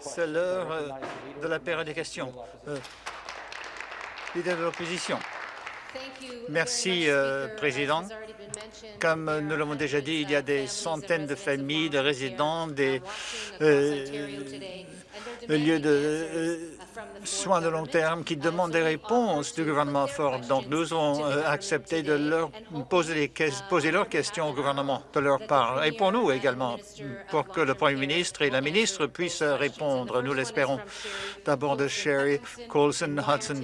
C'est l'heure euh, de la période des questions. Euh, leader de l'opposition. Merci, euh, Président. Comme nous l'avons déjà dit, il y a des centaines de familles, de résidents, des euh, lieux de euh, soins de long terme qui demandent des réponses du gouvernement fort. Donc, nous avons accepté de leur poser, les, poser leurs questions au gouvernement de leur part. Et pour nous également, pour que le Premier ministre et la ministre puissent répondre, nous l'espérons. D'abord de Sherry, Colson, Hudson,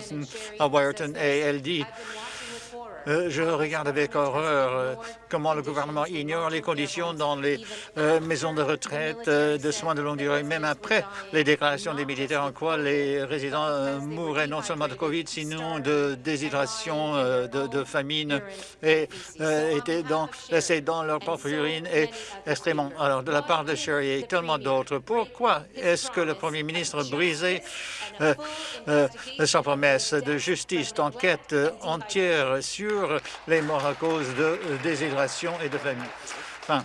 Wyerton et LD. Euh, je regarde avec horreur euh, comment le gouvernement ignore les conditions dans les euh, maisons de retraite de soins de longue durée, même après les déclarations des militaires en quoi les résidents mourraient non seulement de COVID, sinon de déshydratation, de, famine et étaient dans, laissés dans leur propre urine et extrêmement. Alors, de la part de Sherry et tellement d'autres, pourquoi est-ce que le premier ministre brisait sa promesse de justice, d'enquête entière sur les morts à cause de euh, et de famine. Enfin,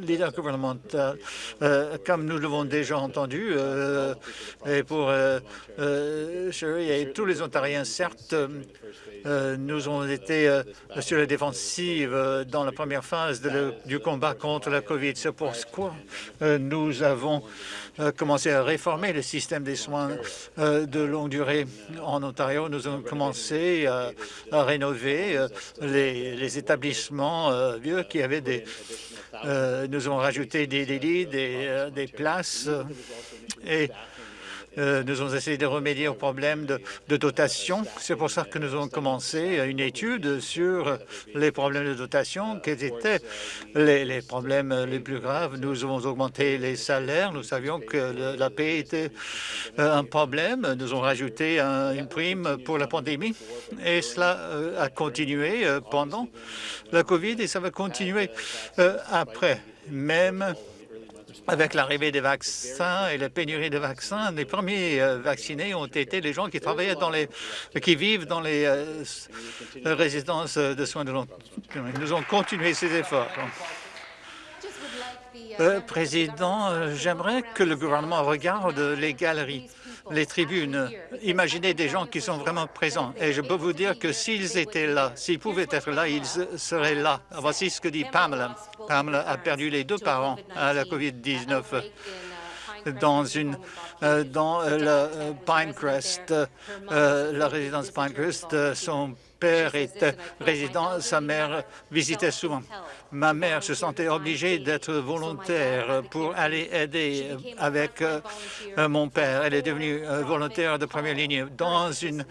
leader gouvernemental, euh, comme nous l'avons déjà entendu, euh, et pour Sherry et tous les Ontariens, certes, nous avons été sur la défensive dans la première phase du combat contre la COVID. C'est pourquoi nous avons commencé à réformer le système des soins de longue durée en Ontario. Nous avons commencé à, rénover les, établissements vieux qui avaient des, euh, nous avons rajouté des, lits, des, euh, des places et euh, nous avons essayé de remédier aux problèmes de, dotation. C'est pour ça que nous avons commencé une étude sur les problèmes de dotation, quels étaient les, problèmes les plus graves? Nous avons augmenté les salaires. Nous savions que la paix était euh, un problème. Nous avons rajouté une prime pour la pandémie et cela euh, a continué pendant la COVID et ça va continuer après. Même avec l'arrivée des vaccins et la pénurie de vaccins, les premiers euh, vaccinés ont été les gens qui travaillaient dans les, qui vivent dans les euh, résidences de soins de long terme. Nous avons continué ces efforts. Euh, Président, j'aimerais que le gouvernement regarde les galeries les tribunes. Imaginez des gens qui sont vraiment présents. Et je peux vous dire que s'ils étaient là, s'ils pouvaient être là, ils seraient là. Voici ce que dit Pamela. Pamela a perdu les deux parents à la COVID-19 dans une euh, dans euh, la euh, Pinecrest, la résidence Pinecrest, père était résident, sa mère visitait souvent. Ma mère se sentait obligée d'être volontaire pour aller aider avec euh, mon père. Elle est devenue euh, volontaire de première ligne dans une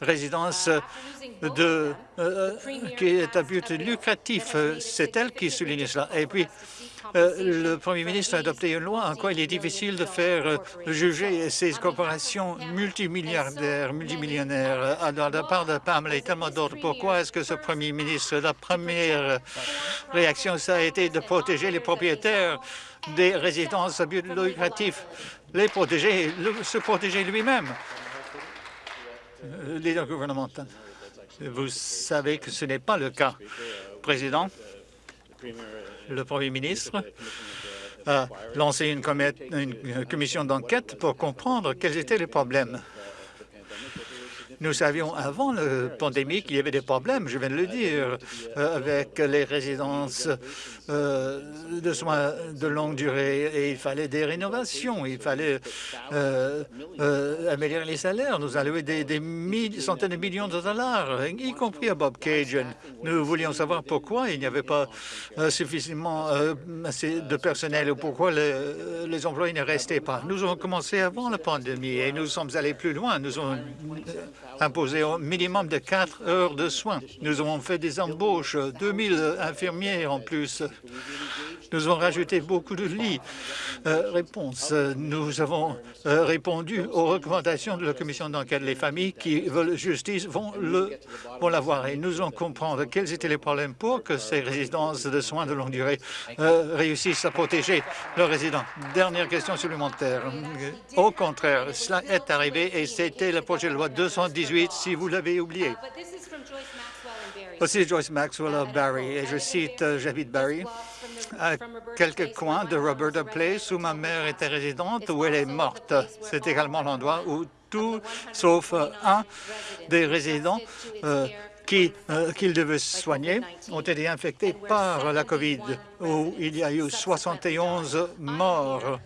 résidence de, euh, qui est à but lucratif. C'est elle qui souligne cela. Et puis, le Premier ministre a adopté une loi en quoi il est difficile de faire euh, juger ces corporations multimilliardaires, multimillionnaires. Alors, de la part de Pamela et tellement d'autres, pourquoi est-ce que ce Premier ministre, la première réaction, ça a été de protéger les propriétaires des résidences à but lucratif, les protéger, se protéger lui-même euh, leader gouvernemental. Vous savez que ce n'est pas le cas. Président, le Premier ministre a lancé une, commission d'enquête pour comprendre quels étaient les problèmes. Nous savions avant la pandémie qu'il y avait des problèmes, je viens de le dire, euh, avec les résidences euh, de soins de longue durée et il fallait des rénovations, il fallait euh, améliorer les salaires. Nous allouer des, des centaines de millions de dollars, y compris à Bob Cajun. Nous voulions savoir pourquoi il n'y avait pas suffisamment de personnel ou pourquoi les employés ne restaient pas. Nous avons commencé avant la pandémie et nous sommes allés plus loin. Nous avons imposé au minimum de quatre heures de soins. Nous avons fait des embauches, 2000 infirmières en plus. Nous avons rajouté beaucoup de lits. Euh, réponse, nous avons euh, répondu aux recommandations de la commission d'enquête. Les familles qui veulent justice vont l'avoir et nous allons comprendre quels étaient les problèmes pour que ces résidences de soins de longue durée euh, réussissent à protéger leurs résidents. Dernière question supplémentaire. Au contraire, cela est arrivé et c'était le projet de loi 218 si vous l'avez oublié. Aussi Joyce Maxwell of Barry, et je cite, j'habite Barry, à quelques coins de Roberta Place où ma mère était résidente, où elle est morte. C'est également l'endroit où tout, sauf un des résidents euh, euh, qu'ils devaient soigner ont été infectés par la COVID, où il y a eu 71 morts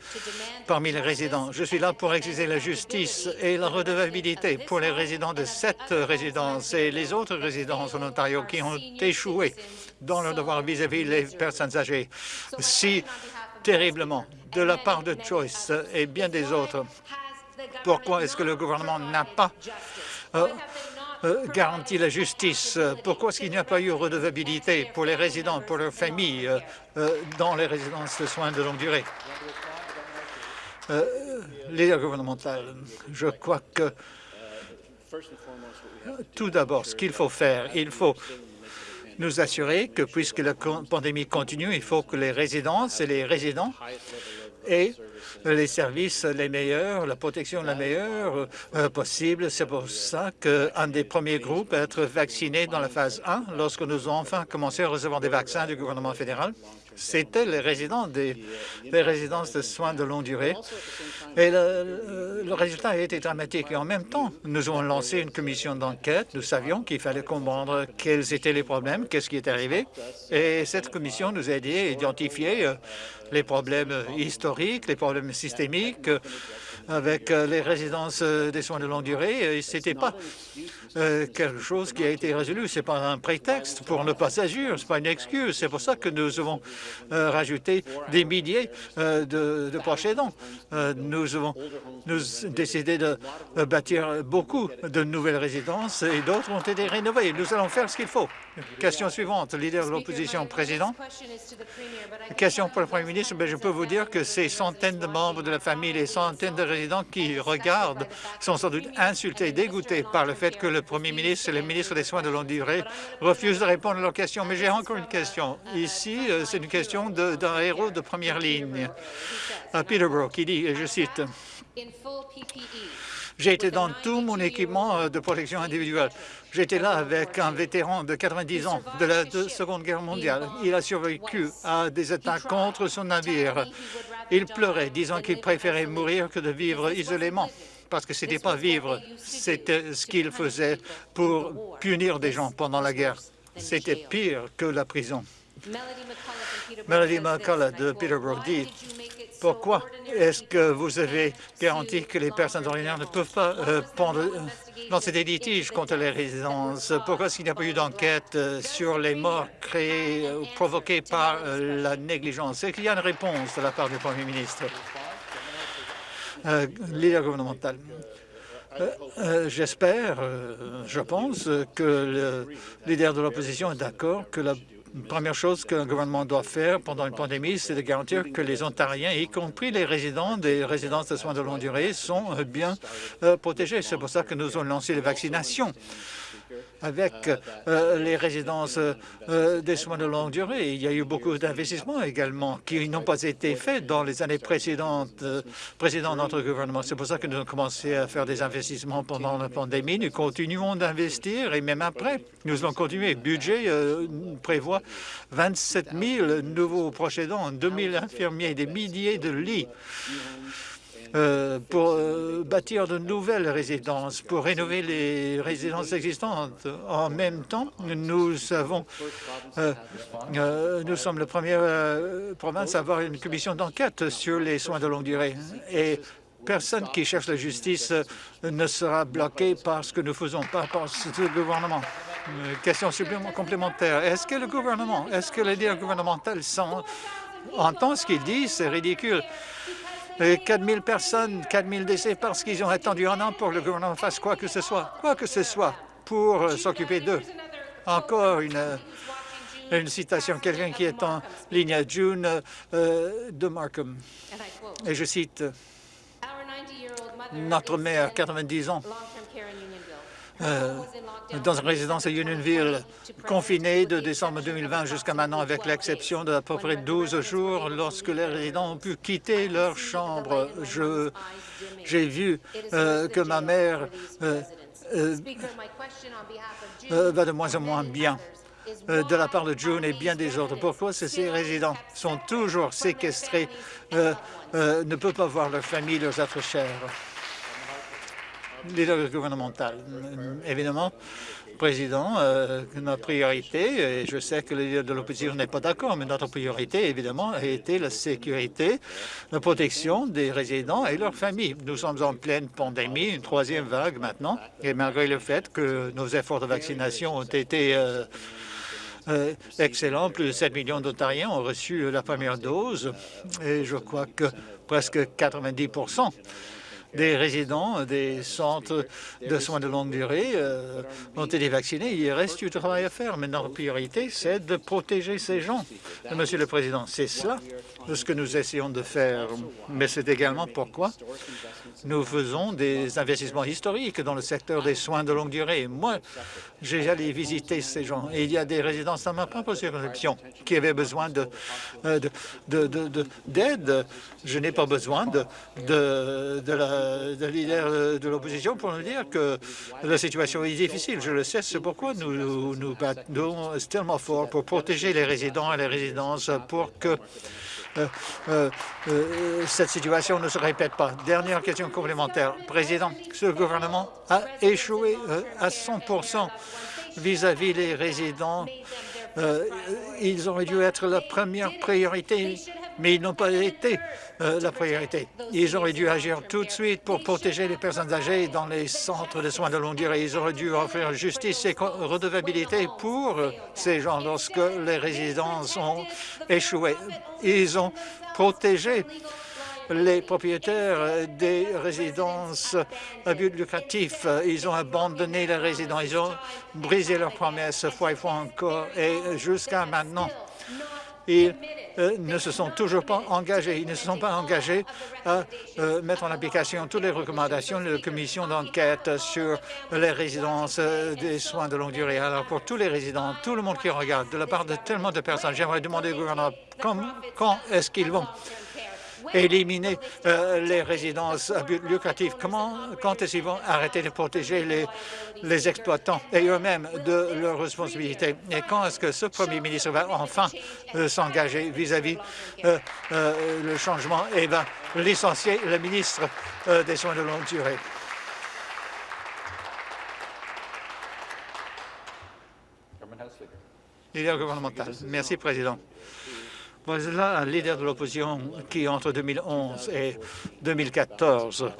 parmi les résidents. Je suis là pour exiger la justice et la redevabilité pour les résidents de cette résidence et les autres résidences en Ontario qui ont échoué dans leur devoir vis-à-vis des personnes âgées si terriblement de la part de Joyce et bien des autres. Pourquoi est-ce que le gouvernement n'a pas euh, garantit la justice. Pourquoi est-ce qu'il n'y a pas eu redevabilité pour les résidents, pour leurs familles, euh, euh, dans les résidences de soins de longue durée? Leader gouvernemental, je crois que tout d'abord, ce qu'il faut faire, il faut nous assurer que, puisque la pandémie continue, il faut que les résidences et les résidents aient les services les meilleurs, la protection la meilleure euh, possible. C'est pour ça qu'un des premiers groupes à être vacciné dans la phase 1, lorsque nous avons enfin commencé à recevoir des vaccins du gouvernement fédéral, c'était les résidents des, résidences de soins de longue durée. Et le, résultat a été dramatique. Et en même temps, nous avons lancé une commission d'enquête. Nous savions qu'il fallait comprendre quels étaient les problèmes, qu'est-ce qui est arrivé. Et cette commission nous a aidé à identifier euh, les problèmes historiques, les problèmes systémiques avec euh, les résidences euh, des soins de longue durée. Ce n'était pas euh, quelque chose qui a été résolu. Ce n'est pas un prétexte pour ne pas agir, ce n'est pas une excuse. C'est pour ça que nous avons rajouté des milliers de, de aidants. nous avons décidé de bâtir beaucoup de nouvelles résidences et d'autres ont été rénovées. Nous allons faire ce qu'il faut. Question suivante, leader de l'opposition, président. Question pour le Premier ministre. Je peux vous dire que ces centaines de membres de la famille, les centaines de résidents qui regardent sont sans doute insultés, dégoûtés par le fait que le Premier ministre et le ministre des Soins de longue durée refusent de répondre à leurs questions. Mais j'ai encore une question. Ici, euh, c'est une question d'un héros de première ligne, à Peterborough, qui dit, et je cite, j'ai été dans tout mon équipement euh, de protection individuelle. J'étais là avec un vétéran de 90 ans de la Seconde Guerre mondiale. Il a survécu à des attaques contre son navire. Il pleurait, disant qu'il préférait mourir que de vivre isolément parce que ce n'était pas vivre, c'était ce qu'il faisait pour punir des gens pendant la guerre. C'était pire que la prison. Melody McCullough de Peterborough dit pourquoi est-ce que vous avez garanti que les personnes ordinaires ne peuvent pas euh, euh, lancer des litiges contre les résidences. Pourquoi est-ce qu'il n'y a pas eu d'enquête euh, sur les morts créées ou provoquées par la négligence? Est-ce qu'il y a une réponse de la part du Premier ministre? Leader gouvernemental. J'espère, je pense que le leader de l'opposition est d'accord que la première chose qu'un gouvernement doit faire pendant une pandémie, c'est de garantir que les Ontariens, y compris les résidents des résidences de soins de longue durée, sont bien euh, protégés. C'est pour ça que nous avons lancé les vaccinations avec euh, les résidences euh, des soins de longue durée. Il y a eu beaucoup d'investissements également qui n'ont pas été faits dans les années précédentes, euh, précédentes de notre gouvernement. C'est pour ça que nous avons commencé à faire des investissements pendant la pandémie. Nous continuons d'investir et même après, nous allons continuer. Le budget prévoit 27 000 nouveaux proches aidants, 2 000 infirmiers, des milliers de lits. Euh, pour euh, bâtir de nouvelles résidences, pour rénover les résidences existantes. En même temps, nous avons, euh, nous sommes la première province à avoir une commission d'enquête sur les soins de longue durée. Et personne qui cherche la justice ne sera bloqué par ce que nous faisons, pas par ce gouvernement. question complémentaire. Est-ce que le gouvernement, est-ce que les leader gouvernemental entend ce qu'il dit? C'est ridicule. 4 000 personnes, 4 000 décès parce qu'ils ont attendu un an pour que le gouvernement fasse quoi que ce soit, quoi que ce soit, pour euh, s'occuper d'eux. Encore une, euh, une citation, quelqu'un qui est en ligne à June euh, de Markham. Et je cite, « Notre mère, 90 ans, euh, dans une résidence à Unionville, confinée de décembre 2020 jusqu'à maintenant, avec l'exception d'à peu près 12 jours lorsque les résidents ont pu quitter leur chambre. J'ai vu euh, que ma mère euh, va de moins en moins bien. de la part de June et bien des autres. Pourquoi ces résidents sont toujours séquestrés, ne peuvent pas voir leur famille, leurs êtres chers? Leader gouvernemental. Évidemment, Président, euh, notre priorité, et je sais que le leader de l'opposition n'est pas d'accord, mais notre priorité, évidemment, a été la sécurité, la protection des résidents et leurs familles. Nous sommes en pleine pandémie, une troisième vague maintenant, et malgré le fait que nos efforts de vaccination ont été euh, euh, excellents, plus de 7 millions d'Ontariens ont reçu la première dose, et je crois que presque 90 des résidents des centres de soins de longue durée euh, ont été vaccinés. Il reste du travail à faire, mais notre priorité, c'est de protéger ces gens. Monsieur le Président, c'est cela ce que nous essayons de faire, mais c'est également pourquoi nous faisons des investissements historiques dans le secteur des soins de longue durée. Moi, j'ai allé visiter ces gens il y a des résidents dans ma propre circonscription qui avaient besoin euh, d'aide. De, Je n'ai pas besoin de, de, leader de l'opposition pour nous dire que la situation est difficile. Je le sais, c'est pourquoi nous nous battons tellement fort pour protéger les résidents et les résidences pour que euh, euh, euh, cette situation ne se répète pas. Dernière question complémentaire. Président, ce gouvernement a échoué à 100% vis-à-vis des résidents. Ils auraient dû être la première priorité mais ils n'ont pas été euh, la priorité. Ils auraient dû agir tout de suite pour protéger les personnes âgées dans les centres de soins de longue durée. Ils auraient dû offrir justice et redevabilité pour ces gens lorsque les résidences ont échoué. Ils ont protégé les propriétaires des résidences à but lucratif. Ils ont abandonné les résidents, ils ont brisé leurs promesses fois et fois encore, et jusqu'à maintenant, ils euh, ne se sont toujours pas engagés. Ils ne se sont pas engagés à euh, mettre en application toutes les recommandations de la commission d'enquête sur les résidences euh, des soins de longue durée. Alors, pour tous les résidents, tout le monde qui regarde, de la part de tellement de personnes, j'aimerais demander au gouvernement quand est-ce qu'ils vont éliminer euh, les résidences à but lucratif. Comment, quand est-ce qu'ils vont arrêter de protéger les, exploitants et eux-mêmes de leurs responsabilités? Et quand est-ce que ce premier ministre va enfin euh, s'engager vis-à-vis euh, le changement? Et va licencier le ministre des Soins de longue durée? gouvernemental. Merci, Président. Voilà un leader de l'opposition qui, entre 2011 et 2014,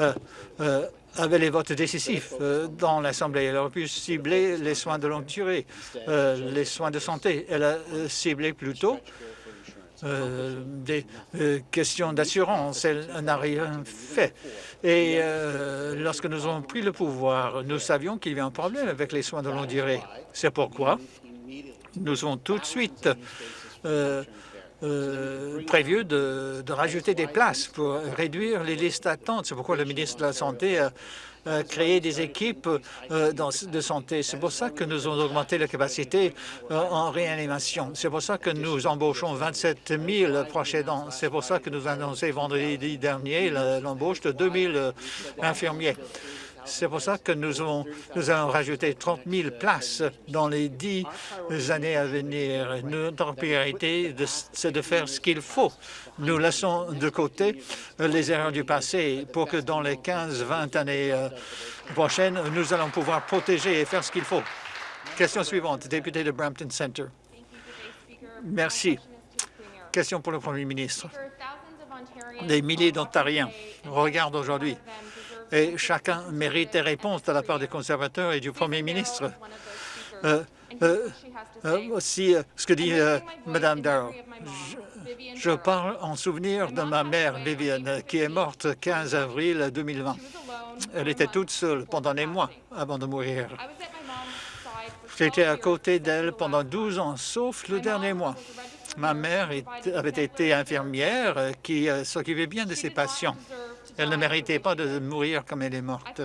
euh, euh, avait les votes décisifs euh, dans l'Assemblée. Elle aurait pu cibler les soins de longue durée, les soins de santé. Elle a ciblé plutôt des questions d'assurance. Elle n'a rien fait. Et lorsque nous avons pris le pouvoir, nous savions qu'il y avait un problème avec les soins de longue durée. C'est pourquoi nous avons tout de suite euh, prévu de, rajouter des places pour réduire les listes d'attente. C'est pourquoi le ministre de la Santé a, créé des équipes euh, de santé. C'est pour ça que nous avons augmenté la capacité euh, en réanimation. C'est pour ça que nous embauchons 27 000 proches aidants. C'est pour ça que nous avons annoncé vendredi dernier l'embauche de 2 000 infirmiers. C'est pour ça que nous, avons, allons rajouter 30 000 places dans les dix années à venir. Notre priorité, c'est de faire ce qu'il faut. Nous laissons de côté les erreurs du passé pour que dans les 15-20 années euh, prochaines, nous allons pouvoir protéger et faire ce qu'il faut. Question suivante, député de Brampton Centre. Merci. Question pour le Premier ministre. Des milliers d'Ontariens regardent aujourd'hui et chacun mérite des réponses de la part des conservateurs et du Premier ministre. Euh, euh, euh, aussi, ce que dit Mme Darrow. Je, parle en souvenir de ma mère, Viviane, qui est morte le 15 avril 2020. Elle était toute seule pendant des mois avant de mourir. J'étais à côté d'elle pendant 12 ans, sauf le dernier mois. Ma mère avait été infirmière qui s'occupait bien de ses patients. Elle ne méritait pas de mourir comme elle est morte.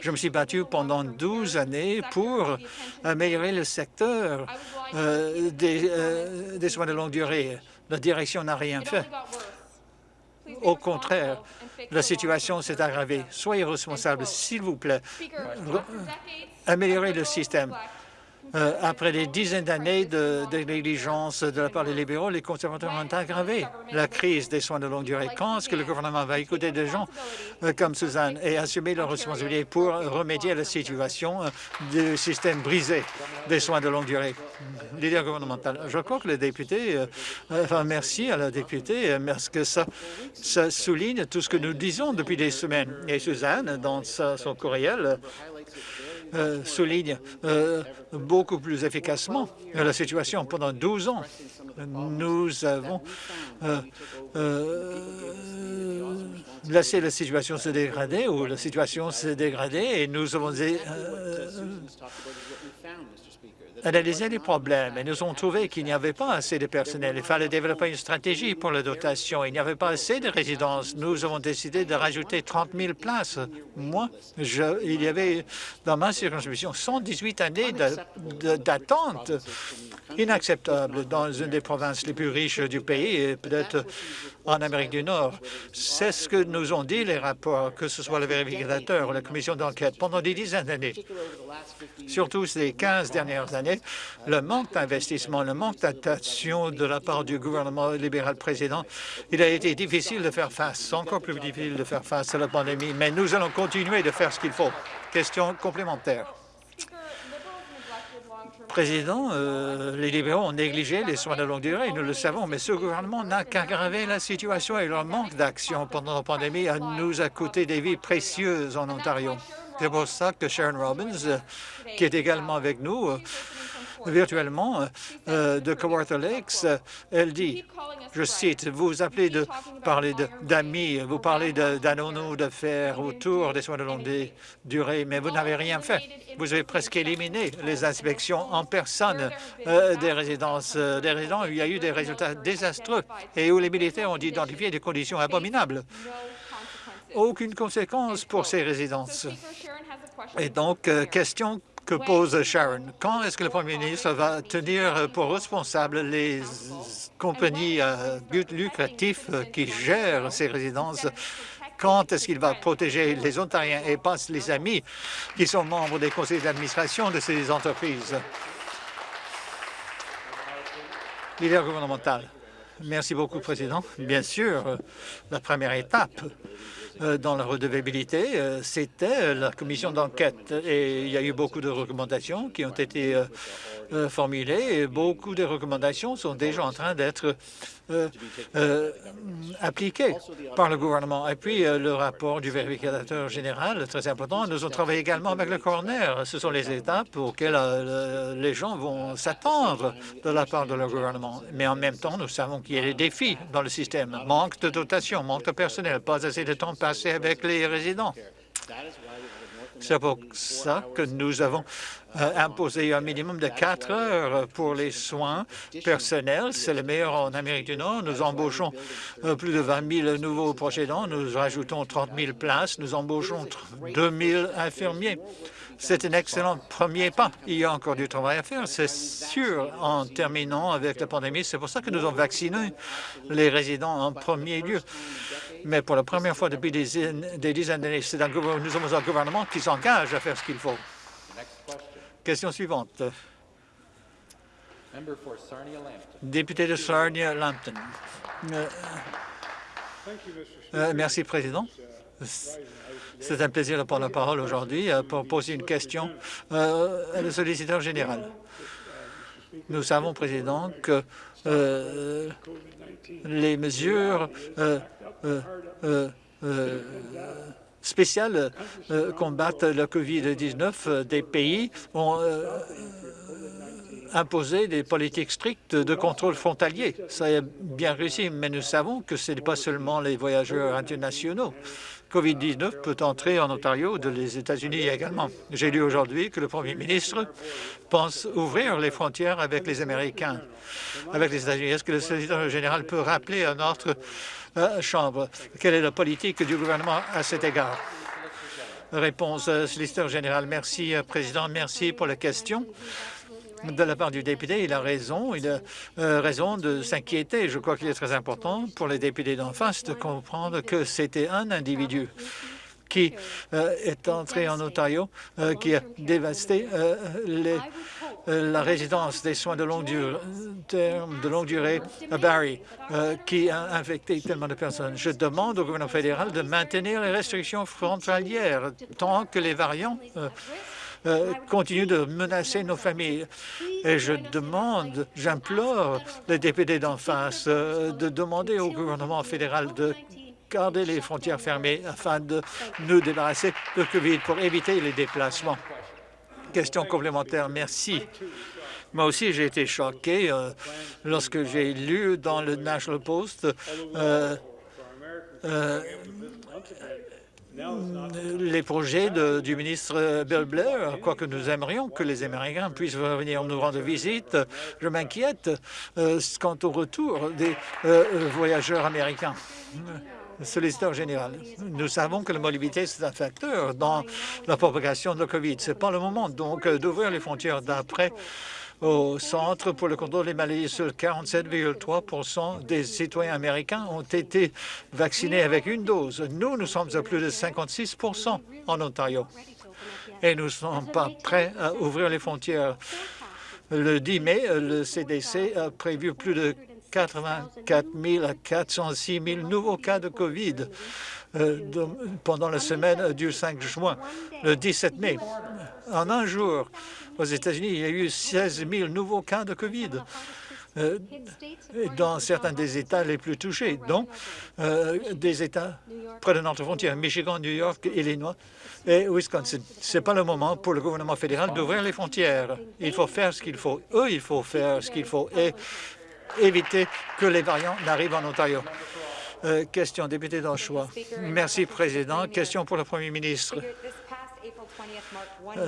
Je me suis battu pendant 12 années pour améliorer le secteur euh, euh, des, soins de longue durée. La direction n'a rien fait. Au contraire, la situation s'est aggravée. Soyez responsables, s'il vous plaît. Améliorez le système. Euh, après des dizaines d'années de, négligence de la part des libéraux, les conservateurs ont aggravé la crise des soins de longue durée. Quand est-ce que le gouvernement va écouter des gens euh, comme Suzanne et assumer leurs responsabilités pour remédier à la situation euh, du système brisé des soins de longue durée? Leader gouvernemental, je crois que les députés, enfin merci à la députée, parce que ça souligne tout ce que nous disons depuis des semaines. Et Suzanne, dans son courriel, euh, souligne euh, beaucoup plus efficacement la situation. Pendant 12 ans, nous avons euh, laissé la situation se dégrader ou la situation se dégrader et nous avons analysé les problèmes et nous avons trouvé qu'il n'y avait pas assez de personnel. Il fallait développer une stratégie pour la dotation. Il n'y avait pas assez de résidences. Nous avons décidé de rajouter 30 000 places. Moi, je, il y avait dans ma circonscription 118 années d'attente inacceptable dans une des provinces les plus riches du pays et peut-être en Amérique du Nord. C'est ce que nous ont dit les rapports, que ce soit le vérificateur ou la commission d'enquête, pendant des dizaines d'années. Surtout ces 15 dernières années, le manque d'investissement, le manque d'attention de la part du gouvernement libéral précédent, il a été difficile de faire face, encore plus difficile de faire face à la pandémie, mais nous allons continuer de faire ce qu'il faut. Question complémentaire. Président, euh, les libéraux ont négligé les soins de longue durée, nous le savons, mais ce gouvernement n'a qu'aggravé la situation et leur manque d'action pendant la pandémie nous a coûté des vies précieuses en Ontario. C'est pour ça que Sharon Robbins, euh, qui est également avec nous, euh, virtuellement de Kawartha Lakes, elle dit, je cite, vous appelez de parler d'amis, vous parlez d'anneaux fer autour des soins de longue durée, mais vous n'avez rien fait. Vous avez presque éliminé les inspections en personne euh, des résidences euh, des résidents. Il y a eu des résultats désastreux et où les militaires ont identifié des conditions abominables. Aucune conséquence pour ces résidences. Et donc, euh, question que pose Sharon. Quand est-ce que le Premier ministre va tenir pour responsable les compagnies à but lucratif qui gèrent ces résidences quand est-ce qu'il va protéger les Ontariens et pas les amis qui sont membres des conseils d'administration de ces entreprises? Leader gouvernemental. Merci beaucoup, Président. Bien sûr, la première étape euh, dans la redevabilité, euh, c'était la commission d'enquête. Et il y a eu beaucoup de recommandations qui ont été euh, formulées et beaucoup de recommandations sont déjà en train d'être appliquées par le gouvernement. Et puis, le rapport du vérificateur général, très important. Nous avons travaillé également avec le coroner. Ce sont les étapes auxquelles les gens vont s'attendre de la part de leur gouvernement. Mais en même temps, nous savons qu'il y a des défis dans le système. Manque de dotation, manque de personnel, pas assez de temps avec les résidents. C'est pour ça que nous avons euh, imposé un minimum de quatre heures pour les soins personnels. C'est le meilleur en Amérique du Nord. Nous embauchons euh, plus de 20 000 nouveaux proches Nous rajoutons 30 000 places. Nous embauchons 2 000 infirmiers. C'est un excellent premier pas. Il y a encore du travail à faire, c'est sûr, en terminant avec la pandémie. C'est pour ça que nous avons vacciné les résidents en premier lieu. Mais pour la première fois depuis des, dizaines d'années, nous sommes un gouvernement qui s'engage à faire ce qu'il faut. Question suivante. Député de Sarnia-Lambton. Euh, euh, merci, Président. C'est un plaisir de prendre la parole aujourd'hui euh, pour poser une question à le solliciteur général. Nous savons, Président, que les mesures euh, euh, euh, spéciales combattent la COVID-19 des pays ont imposé des politiques strictes de contrôle frontalier. Ça a bien réussi, mais nous savons que ce n'est pas seulement les voyageurs internationaux. COVID-19 peut entrer en Ontario de les États-Unis également. J'ai lu aujourd'hui que le premier ministre pense ouvrir les frontières avec les Américains, avec les États-Unis. Est-ce que le secrétaire général peut rappeler à notre euh, Chambre quelle est la politique du gouvernement à cet égard? Réponse, euh, solliciteur général. Merci, euh, Président. Merci pour la question de la part du député. Il a raison, il a euh, raison de s'inquiéter. Je crois qu'il est très important pour les députés d'en face de comprendre que c'était un individu qui euh, est entré en Ontario, euh, qui a dévasté la résidence des soins de longue durée, de longue durée à Barrie, qui a infecté tellement de personnes. Je demande au gouvernement fédéral de maintenir les restrictions frontalières tant que les variants euh, continue de menacer nos familles. Et je demande, j'implore les députés d'en face euh, de demander au gouvernement fédéral de garder les frontières fermées afin de nous débarrasser de COVID pour éviter les déplacements. Question complémentaire, merci. Moi aussi, j'ai été choqué euh, lorsque j'ai lu dans le National Post les projets du ministre Bill Blair, quoique nous aimerions que les Américains puissent venir nous rendre visite, je m'inquiète euh, quant au retour des euh, voyageurs américains. Solliciteur général, nous savons que la mobilité, c'est un facteur dans la propagation de la COVID. Ce n'est pas le moment donc euh, d'ouvrir les frontières d'après au Centre pour le contrôle des maladies. Seuls 47,3% des citoyens américains ont été vaccinés avec une dose. Nous, nous sommes à plus de 56% en Ontario et nous ne sommes pas prêts à ouvrir les frontières. Le 10 mai, le CDC a prévu plus de 84 000 à 406 000 nouveaux cas de COVID euh, pendant la semaine du 5 juin, le 17 mai. En un jour, aux États-Unis, il y a eu 16 000 nouveaux cas de COVID euh, dans certains des États les plus touchés, dont euh, des États près de notre frontière, Michigan, New York, Illinois et Wisconsin. Ce n'est pas le moment pour le gouvernement fédéral d'ouvrir les frontières. Il faut faire ce qu'il faut. Eux, il faut faire ce qu'il faut et éviter que les variants n'arrivent en Ontario. Euh, question, député d'Anchois. Merci, Président. Question pour le Premier ministre.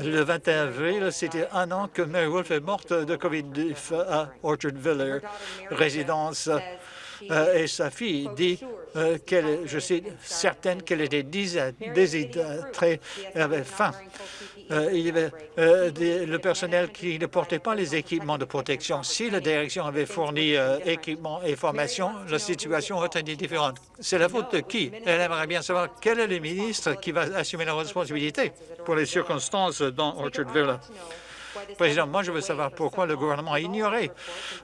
Le 21 avril, c'était un an que Mary Wolf est morte de covid à Orchard Village, résidence euh, et sa fille dit euh, qu'elle, je suis certaine qu'elle était déshydratée, avait faim. Euh, il y avait le personnel qui ne portait pas les équipements de protection. Si la direction avait fourni équipements et formations, la situation aurait été différente. C'est la faute de qui? Elle aimerait bien savoir quel est le ministre qui va assumer la responsabilité pour les circonstances dans Orchard Village. Président, moi, je veux savoir pourquoi le gouvernement a ignoré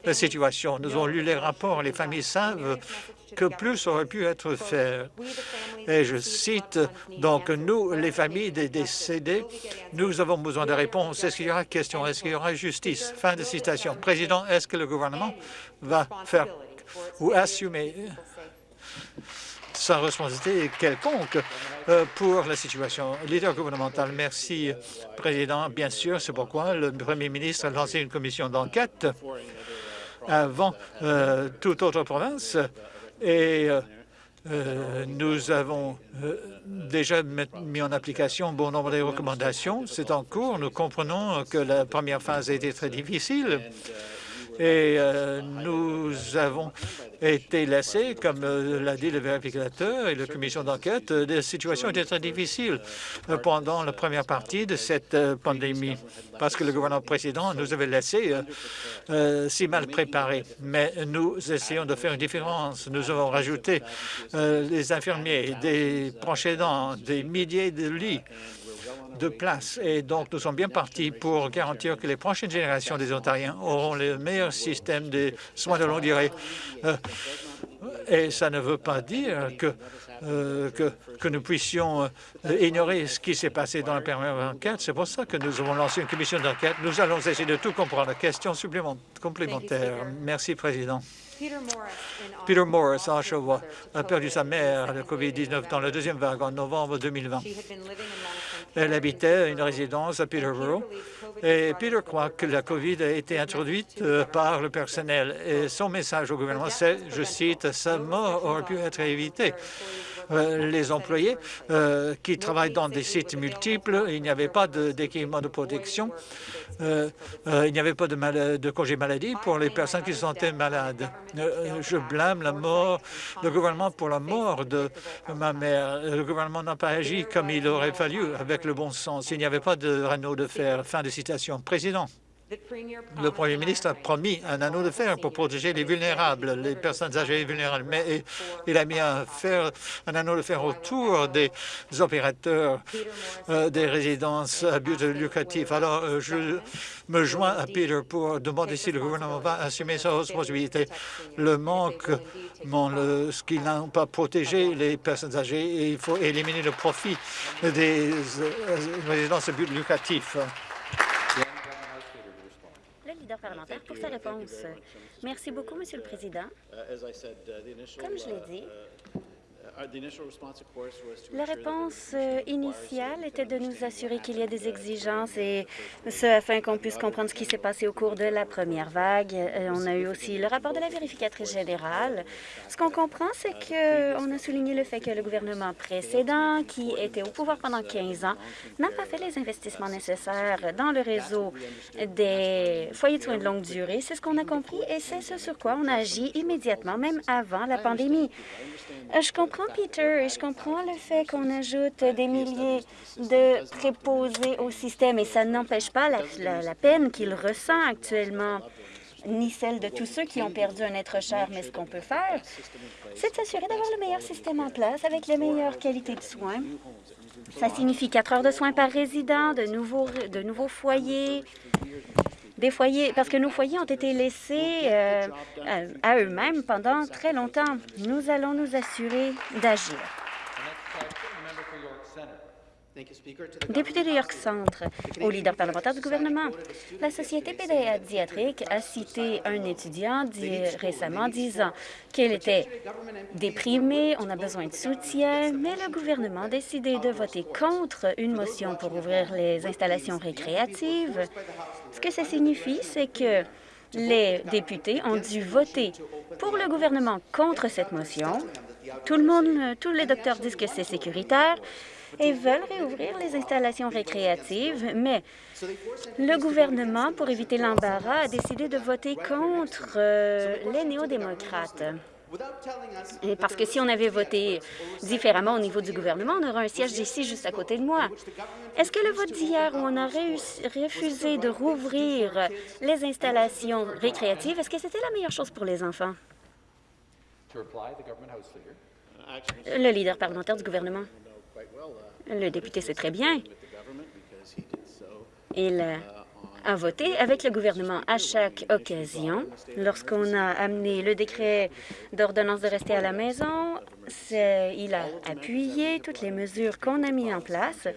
la situation. Nous avons lu les rapports. Les familles savent que plus aurait pu être fait. Et je cite, donc, nous, les familles des décédés, nous avons besoin de réponses. Est-ce qu'il y aura question? Est-ce qu'il y aura justice? Fin de citation. Président, est-ce que le gouvernement va faire ou assumer sa responsabilité quelconque euh, pour la situation. Leader gouvernemental, merci, Président. Bien sûr, c'est pourquoi le Premier ministre a lancé une commission d'enquête avant euh, toute autre province et euh, nous avons déjà mis en application bon nombre de recommandations. C'est en cours. Nous comprenons que la première phase a été très difficile et euh, nous avons été laissés, comme euh, l'a dit le vérificateur et la commission d'enquête, euh, des situations étaient très difficiles pendant la première partie de cette pandémie, parce que le gouvernement précédent nous avait laissés si mal préparés. Mais nous essayons de faire une différence. Nous avons rajouté des infirmiers, des proches aidants, des milliers de lits de place. Et donc, nous sommes bien partis pour garantir que les prochaines générations des Ontariens auront le meilleur système de soins de longue durée. Euh, et ça ne veut pas dire que, euh, que, que, nous puissions euh, ignorer ce qui s'est passé dans la première enquête. C'est pour ça que nous avons lancé une commission d'enquête. Nous allons essayer de tout comprendre. Question complémentaire. Merci, Président. Peter Morris, à Oshawa, a perdu sa mère à la COVID-19 dans la deuxième vague en novembre 2020. Elle habitait une résidence à Peterborough et Peter croit que la COVID a été introduite euh, par le personnel. Et son message au gouvernement, c'est, je cite, « sa mort aurait pu être évitée ». Euh, les employés euh, qui travaillent dans des sites multiples, il n'y avait pas d'équipement de, protection, il n'y avait pas de, de congé maladie pour les personnes qui se sentaient malades. je blâme la mort, le gouvernement pour la mort de ma mère. Le gouvernement n'a pas agi comme il aurait fallu avec le bon sens. Il n'y avait pas de Renault de fer. Fin de citation. Président. Le Premier ministre a promis un anneau de fer pour protéger les vulnérables, les personnes âgées et vulnérables, mais il a mis un, fer, un anneau de fer autour des opérateurs euh, des résidences à but lucratif. Alors, euh, je me joins à Peter pour demander si le gouvernement va assumer sa responsabilité. Le manque, ce qu'il n'a pas protégé les personnes âgées, et il faut éliminer le profit des euh, résidences à but lucratif parlementaire pour sa Merci beaucoup, Monsieur le Président. Comme je l'ai dit, la réponse euh, initiale était de nous assurer qu'il y a des exigences et ce afin qu'on puisse comprendre ce qui s'est passé au cours de la première vague. Euh, on a eu aussi le rapport de la vérificatrice générale. Ce qu'on comprend, c'est qu'on a souligné le fait que le gouvernement précédent, qui était au pouvoir pendant 15 ans, n'a pas fait les investissements nécessaires dans le réseau des foyers de soins de longue durée. C'est ce qu'on a compris et c'est ce sur quoi on a agi immédiatement, même avant la pandémie. Euh, je comprends Peter, et je comprends le fait qu'on ajoute des milliers de préposés au système, et ça n'empêche pas la, peine qu'il ressent actuellement ni celle de tous ceux qui ont perdu un être cher. Mais ce qu'on peut faire, c'est de s'assurer d'avoir le meilleur système en place avec la meilleure qualité de soins. Ça signifie quatre heures de soins par résident, de nouveaux, de nouveaux foyers, des foyers, parce que nos foyers ont été laissés euh, à eux-mêmes pendant très longtemps. Nous allons nous assurer d'agir. Député de York Centre, au leader parlementaire du gouvernement, la Société pédiatrique a cité un étudiant récemment disant qu'il était déprimé, on a besoin de soutien, mais le gouvernement a décidé de voter contre une motion pour ouvrir les installations récréatives. Ce que ça signifie, c'est que les députés ont dû voter pour le gouvernement contre cette motion. Tout le monde, tous les docteurs disent que c'est sécuritaire, et veulent réouvrir les installations récréatives, mais le gouvernement, pour éviter l'embarras, a décidé de voter contre euh, les néo-démocrates. Et parce que si on avait voté différemment au niveau du gouvernement, on aurait un siège ici juste à côté de moi. Est-ce que le vote d'hier où on a refusé de rouvrir les installations récréatives, est-ce que c'était la meilleure chose pour les enfants? Le leader parlementaire du gouvernement. Le député sait très bien. Il a voté avec le gouvernement à chaque occasion. Lorsqu'on a amené le décret d'ordonnance de rester à la maison, il a appuyé toutes les mesures qu'on a mises en place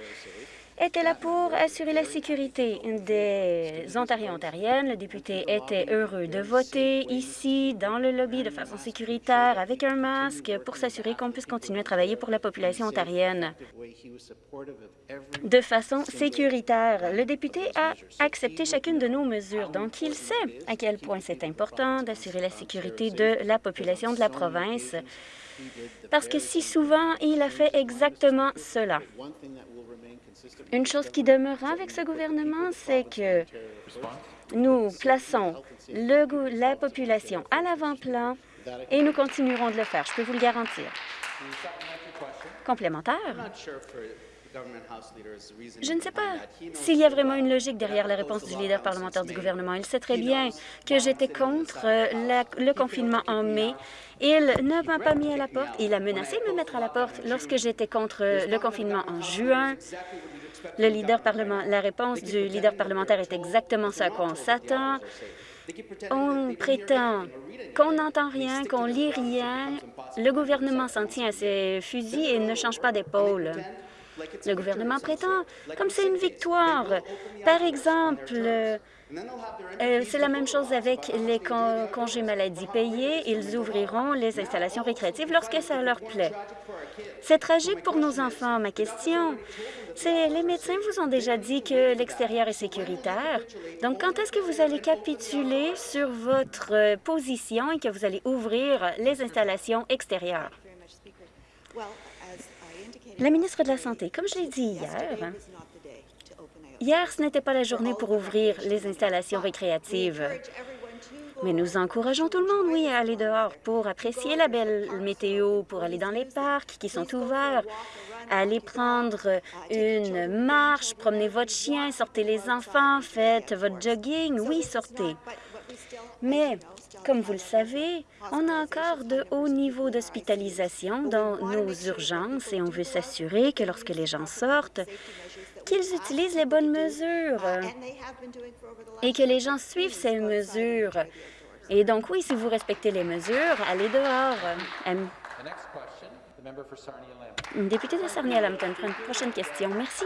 était là pour assurer la sécurité des Ontariens-Ontariennes. Le député était heureux de voter ici, dans le lobby, de façon sécuritaire, avec un masque, pour s'assurer qu'on puisse continuer à travailler pour la population ontarienne de façon sécuritaire. Le député a accepté chacune de nos mesures, donc il sait à quel point c'est important d'assurer la sécurité de la population de la province, parce que si souvent, il a fait exactement cela. Une chose qui demeurera avec ce gouvernement, c'est que nous plaçons le, la population à l'avant-plan et nous continuerons de le faire. Je peux vous le garantir. Complémentaire? Je ne sais pas s'il y a vraiment une logique derrière la réponse du leader parlementaire du gouvernement. Il sait très bien que j'étais contre le confinement en mai. Il ne m'a pas mis à la porte. Il a menacé de me mettre à la porte lorsque j'étais contre le confinement en juin. Le leader parlement, la réponse du leader parlementaire est exactement ça qu'on s'attend. On prétend qu'on n'entend rien, qu'on lit rien. Le gouvernement s'en tient à ses fusils et ne change pas d'épaule. Le gouvernement prétend comme c'est une victoire. Par exemple, euh, c'est la même chose avec les congés maladie payés. Ils ouvriront les installations récréatives lorsque ça leur plaît. C'est tragique pour nos enfants. Ma question, c'est les médecins vous ont déjà dit que l'extérieur est sécuritaire. Donc, quand est-ce que vous allez capituler sur votre euh, position et que vous allez ouvrir les installations extérieures? La ministre de la Santé, comme je l'ai dit hier, Hier, ce n'était pas la journée pour ouvrir les installations récréatives. Mais nous encourageons tout le monde, oui, à aller dehors pour apprécier la belle météo, pour aller dans les parcs qui sont ouverts, aller prendre une marche, promener votre chien, sortez les enfants, faites votre jogging. Oui, sortez. Mais, comme vous le savez, on a encore de hauts niveaux d'hospitalisation dans nos urgences et on veut s'assurer que lorsque les gens sortent, qu'ils utilisent les bonnes mesures et que les gens suivent ces mesures. Et donc, oui, si vous respectez les mesures, allez dehors. Député de Sarnia-Lambton, prochaine question. Merci.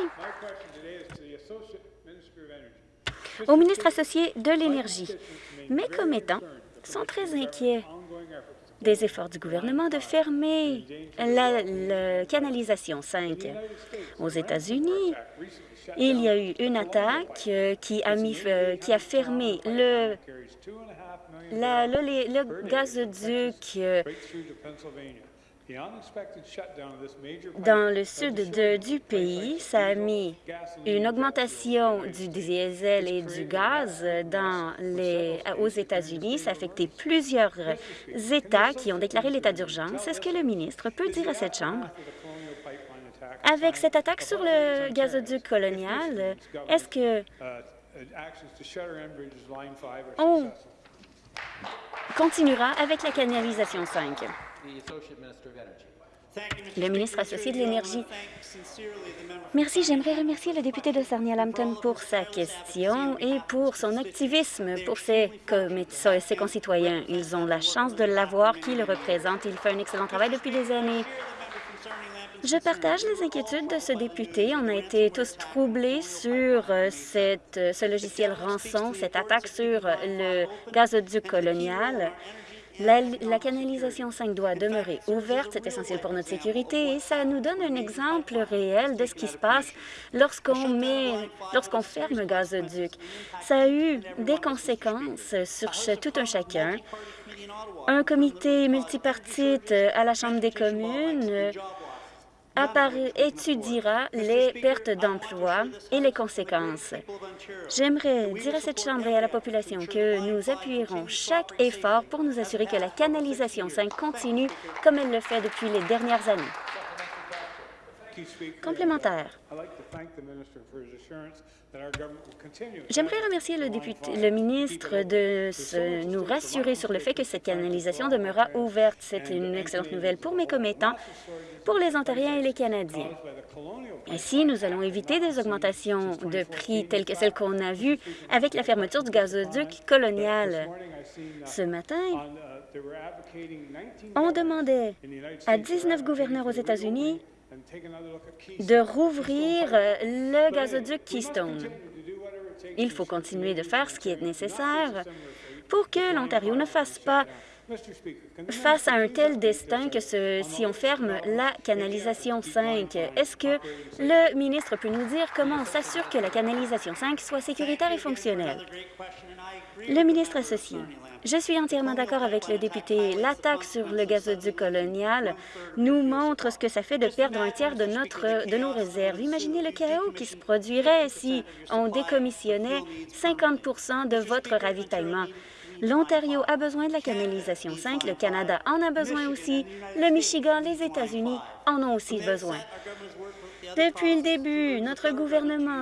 Au ministre associé de l'Énergie, mes commettants sont très inquiets des efforts du gouvernement de fermer la, canalisation 5. Aux États-Unis, il y a eu une attaque euh, qui a, mis, euh, qui a fermé le, le gazoduc euh, dans le sud du pays, ça a mis une augmentation du diesel et du gaz dans les, aux États-Unis. Ça a affecté plusieurs États qui ont déclaré l'état d'urgence. Est-ce que le ministre peut dire à cette Chambre, avec cette attaque sur le gazoduc colonial, est-ce que on continuera avec la canalisation 5? Le ministre associé de l'Énergie. Merci. J'aimerais remercier le député de Sarnia-Lambton pour sa question et pour son activisme pour ses, ses concitoyens. Ils ont la chance de l'avoir, qui le représente. Il fait un excellent travail depuis des années. Je partage les inquiétudes de ce député. On a été tous troublés sur euh, cette, ce logiciel rançon, cette attaque sur le gazoduc colonial. La, canalisation 5 doit demeurer ouverte, c'est essentiel pour notre sécurité et ça nous donne un exemple réel de ce qui se passe lorsqu'on met, lorsqu'on ferme gazoduc. Ça a eu des conséquences sur tout un chacun. Un comité multipartite à la Chambre des communes étudiera les pertes d'emplois et les conséquences. J'aimerais dire à cette Chambre et à la population que nous appuierons chaque effort pour nous assurer que la canalisation 5 continue comme elle le fait depuis les dernières années. Complémentaire. J'aimerais remercier le, député, le ministre de nous rassurer sur le fait que cette canalisation demeurera ouverte. C'est une excellente nouvelle pour mes commettants, pour les Ontariens et les Canadiens. Ainsi, nous allons éviter des augmentations de prix telles que celles qu'on a vues avec la fermeture du gazoduc colonial. Ce matin, on demandait à 19 gouverneurs aux États-Unis de rouvrir euh, le gazoduc Keystone. Il faut continuer de faire ce qui est nécessaire pour que l'Ontario ne fasse pas face à un tel destin que si on ferme la canalisation 5. Est-ce que le ministre peut nous dire comment on s'assure que la canalisation 5 soit sécuritaire et fonctionnelle? Le ministre associé. Je suis entièrement d'accord avec le député. L'attaque sur le gazoduc colonial nous montre ce que ça fait de perdre un tiers de, de nos réserves. Imaginez le chaos qui se produirait si on décommissionnait 50% de votre ravitaillement. L'Ontario a besoin de la canalisation 5, le Canada en a besoin aussi, le Michigan, les États-Unis en ont aussi besoin. Depuis le début, notre gouvernement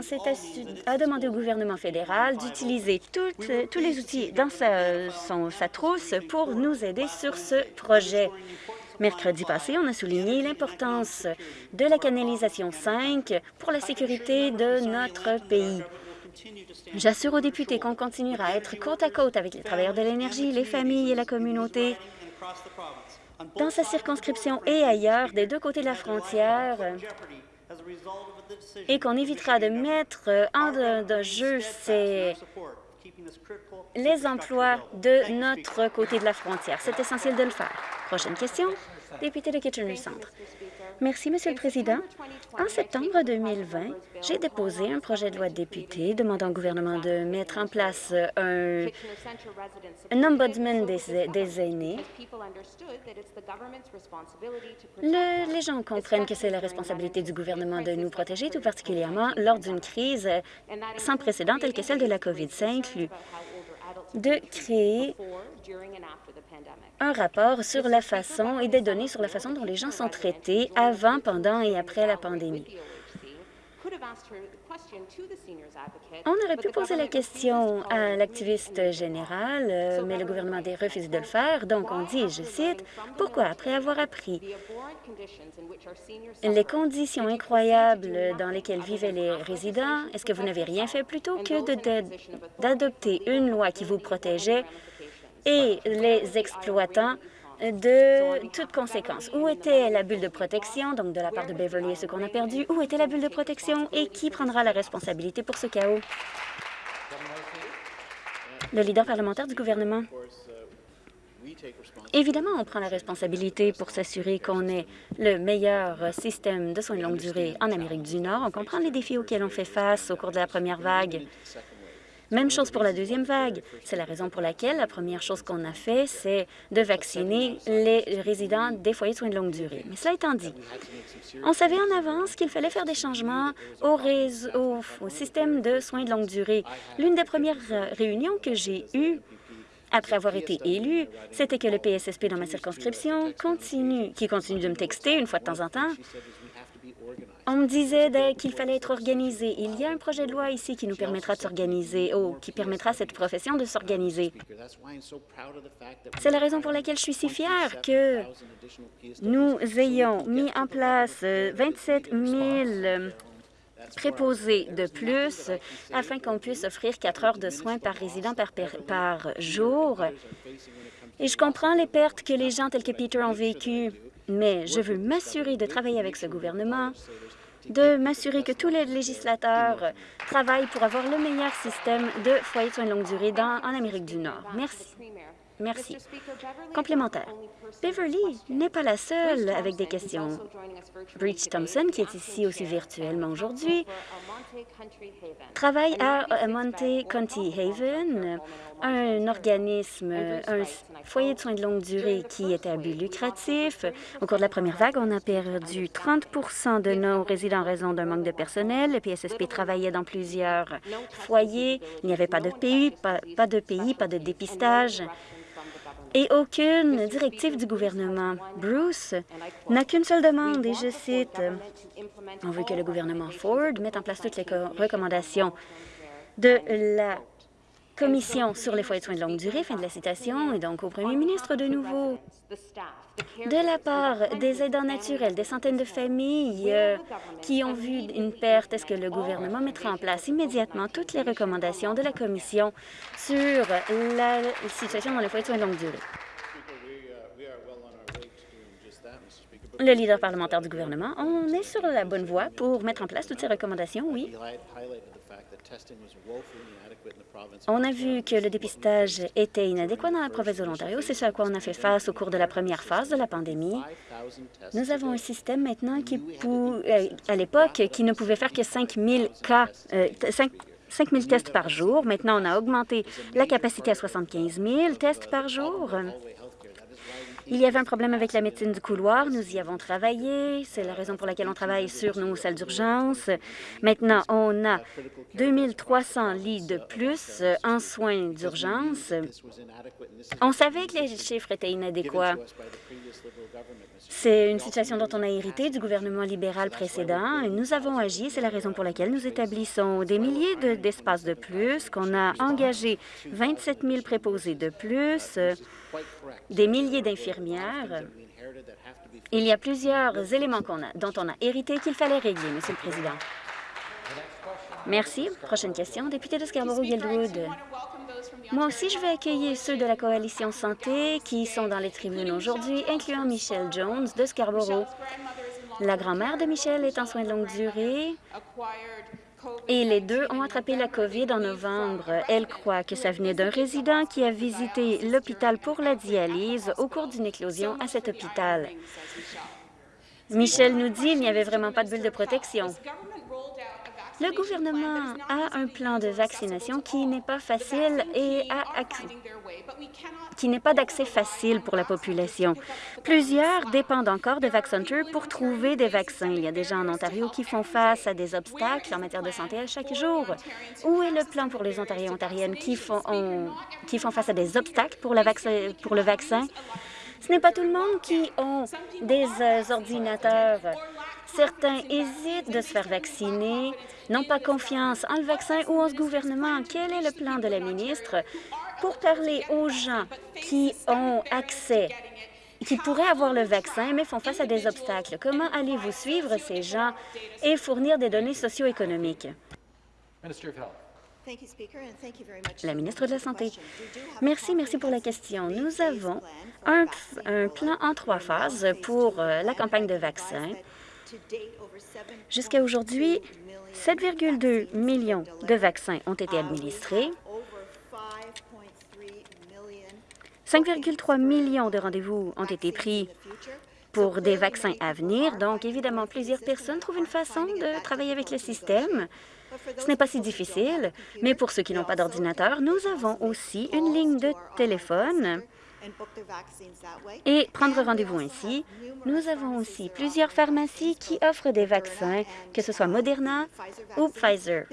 a demandé au gouvernement fédéral d'utiliser tous les outils dans sa, trousse pour nous aider sur ce projet. Mercredi passé, on a souligné l'importance de la canalisation 5 pour la sécurité de notre pays. J'assure aux députés qu'on continuera à être côte à côte avec les travailleurs de l'énergie, les familles et la communauté dans sa circonscription et ailleurs, des deux côtés de la frontière, et qu'on évitera de mettre en jeu les emplois de notre côté de la frontière. C'est essentiel de le faire. Prochaine question, député de Kitchener Centre. Merci, Monsieur le Président. En septembre 2020, j'ai déposé un projet de loi de député demandant au gouvernement de mettre en place un, ombudsman des, aînés. les gens comprennent que c'est la responsabilité du gouvernement de nous protéger, tout particulièrement lors d'une crise sans précédent telle que celle de la COVID. Ça inclut de créer un rapport sur la façon et des données sur la façon dont les gens sont traités avant, pendant et après la pandémie. On aurait pu poser la question à l'activiste général, euh, mais le gouvernement a refusé de le faire. Donc, on dit, je cite, « Pourquoi, après avoir appris les conditions incroyables dans lesquelles vivaient les résidents, est-ce que vous n'avez rien fait plutôt que d'adopter une loi qui vous protégeait et les exploitants de toutes conséquences. Où était la bulle de protection, donc de la part de Beverly et ce qu'on a perdu? Où était la bulle de protection et qui prendra la responsabilité pour ce chaos? Le leader parlementaire du gouvernement. Évidemment, on prend la responsabilité pour s'assurer qu'on ait le meilleur système de soins de longue durée en Amérique du Nord. On comprend les défis auxquels on fait face au cours de la première vague. Même chose pour la deuxième vague. C'est la raison pour laquelle la première chose qu'on a fait, c'est de vacciner les résidents des foyers de soins de longue durée. Mais cela étant dit, on savait en avance qu'il fallait faire des changements au, au système de soins de longue durée. L'une des premières réunions que j'ai eues après avoir été élu, c'était que le PSSP dans ma circonscription continue, qui continue de me texter une fois de temps en temps, on me disait qu'il fallait être organisé. Il y a un projet de loi ici qui nous permettra de s'organiser, ou qui permettra à cette profession de s'organiser. C'est la raison pour laquelle je suis si fière que nous ayons mis en place 27 000 préposés de plus afin qu'on puisse offrir quatre heures de soins par résident par jour. Et je comprends les pertes que les gens tels que Peter ont vécues, mais je veux m'assurer de travailler avec ce gouvernement de m'assurer que tous les législateurs travaillent pour avoir le meilleur système de foyers de soins de longue durée en Amérique du Nord. Merci. Merci. Complémentaire. Beverly n'est pas la seule avec des questions. Breach Thompson, qui est ici aussi virtuellement aujourd'hui, travaille à Monte County Haven, un organisme, un foyer de soins de longue durée qui était à but lucratif. Au cours de la première vague, on a perdu 30% de nos résidents en raison d'un manque de personnel. Le PSSP travaillait dans plusieurs foyers. Il n'y avait pas de pays, pas de pays, pas de dépistage et aucune directive du gouvernement. Bruce n'a qu'une seule demande, et je cite, « On veut que le gouvernement Ford mette en place toutes les recommandations de la Commission sur les foyers de soins de longue durée, fin de la citation, et donc au premier ministre de nouveau. De la part des aidants naturels, des centaines de familles euh, qui ont vu une perte, est-ce que le gouvernement mettra en place immédiatement toutes les recommandations de la Commission sur la situation dans les foyers de soins de longue durée? Le leader parlementaire du gouvernement, on est sur la bonne voie pour mettre en place toutes ces recommandations, oui. On a vu que le dépistage était inadéquat dans la province de l'Ontario. C'est ce à quoi on a fait face au cours de la première phase de la pandémie. Nous avons un système maintenant qui, euh, à l'époque, qui ne pouvait faire que 5 000 cas, 5, euh, tests par jour. Maintenant, on a augmenté la capacité à 75 000 tests par jour. Il y avait un problème avec la médecine du couloir. Nous y avons travaillé. C'est la raison pour laquelle on travaille sur nos salles d'urgence. Maintenant, on a 2300 lits de plus en soins d'urgence. On savait que les chiffres étaient inadéquats. C'est une situation dont on a hérité du gouvernement libéral précédent. Nous avons agi. C'est la raison pour laquelle nous établissons des milliers d'espaces de, plus, qu'on a engagé 27 000 préposés de plus, des milliers d'infirmières. Il y a plusieurs éléments a, dont on a hérité qu'il fallait régler, Monsieur le Président. Merci. Prochaine question, député de Scarborough-Guildwood. Moi aussi, je vais accueillir ceux de la Coalition Santé qui sont dans les tribunes aujourd'hui, incluant Michelle Jones de Scarborough. La grand-mère de Michelle est en soins de longue durée et les deux ont attrapé la COVID en novembre. Elle croit que ça venait d'un résident qui a visité l'hôpital pour la dialyse au cours d'une éclosion à cet hôpital. Michel nous dit qu'il n'y avait vraiment pas de bulle de protection. Le gouvernement a un plan de vaccination qui n'est pas facile et qui n'est pas d'accès facile pour la population. Plusieurs dépendent encore de VaxCenter pour trouver des vaccins. Il y a des gens en Ontario qui font face à des obstacles en matière de santé à chaque jour. Où est le plan pour les Ontariens et Ontariennes qui font, qui font face à des obstacles pour, pour le vaccin? Ce n'est pas tout le monde qui ont des euh, ordinateurs. Certains hésitent de se faire vacciner, n'ont pas confiance en le vaccin ou en ce gouvernement. Quel est le plan de la ministre pour parler aux gens qui ont accès qui pourraient avoir le vaccin, mais font face à des obstacles? Comment allez-vous suivre ces gens et fournir des données socio-économiques? La ministre de la Santé. Merci, merci pour la question. Nous avons un, plan en trois phases pour euh, la campagne de vaccins. Jusqu'à aujourd'hui, 7,2 millions de vaccins ont été administrés. 5,3 millions de rendez-vous ont été pris pour des vaccins à venir. Donc, évidemment, plusieurs personnes trouvent une façon de travailler avec le système. Ce n'est pas si difficile, mais pour ceux qui n'ont pas d'ordinateur, nous avons aussi une ligne de téléphone et prendre rendez-vous ainsi. Nous avons aussi plusieurs pharmacies qui offrent des vaccins, que ce soit Moderna ou Pfizer.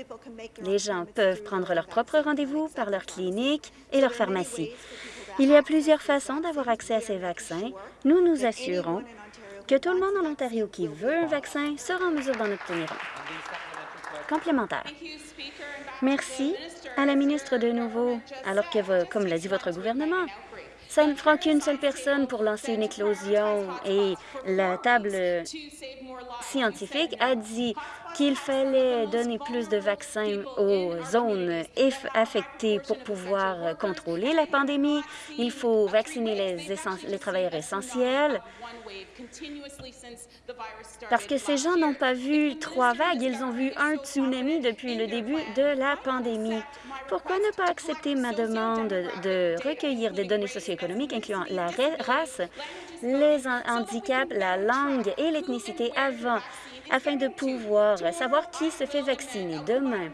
Les gens peuvent prendre leur propre rendez-vous par leur clinique et leur pharmacie. Il y a plusieurs façons d'avoir accès à ces vaccins. Nous nous assurons que tout le monde en Ontario qui veut un vaccin sera en mesure d'en obtenir un. Complémentaire. Merci à la ministre de nouveau, alors que, comme l'a dit votre gouvernement, ça ne prend qu'une seule personne pour lancer une éclosion. Et la table scientifique a dit qu'il fallait donner plus de vaccins aux zones affectées pour pouvoir contrôler la pandémie. Il faut vacciner les, travailleurs essentiels parce que ces gens n'ont pas vu trois vagues, ils ont vu un tsunami depuis le début de la pandémie. Pourquoi ne pas accepter ma demande de recueillir des données socio-économiques incluant la race, les handicaps, la langue et l'ethnicité avant, afin de pouvoir savoir qui se fait vacciner demain?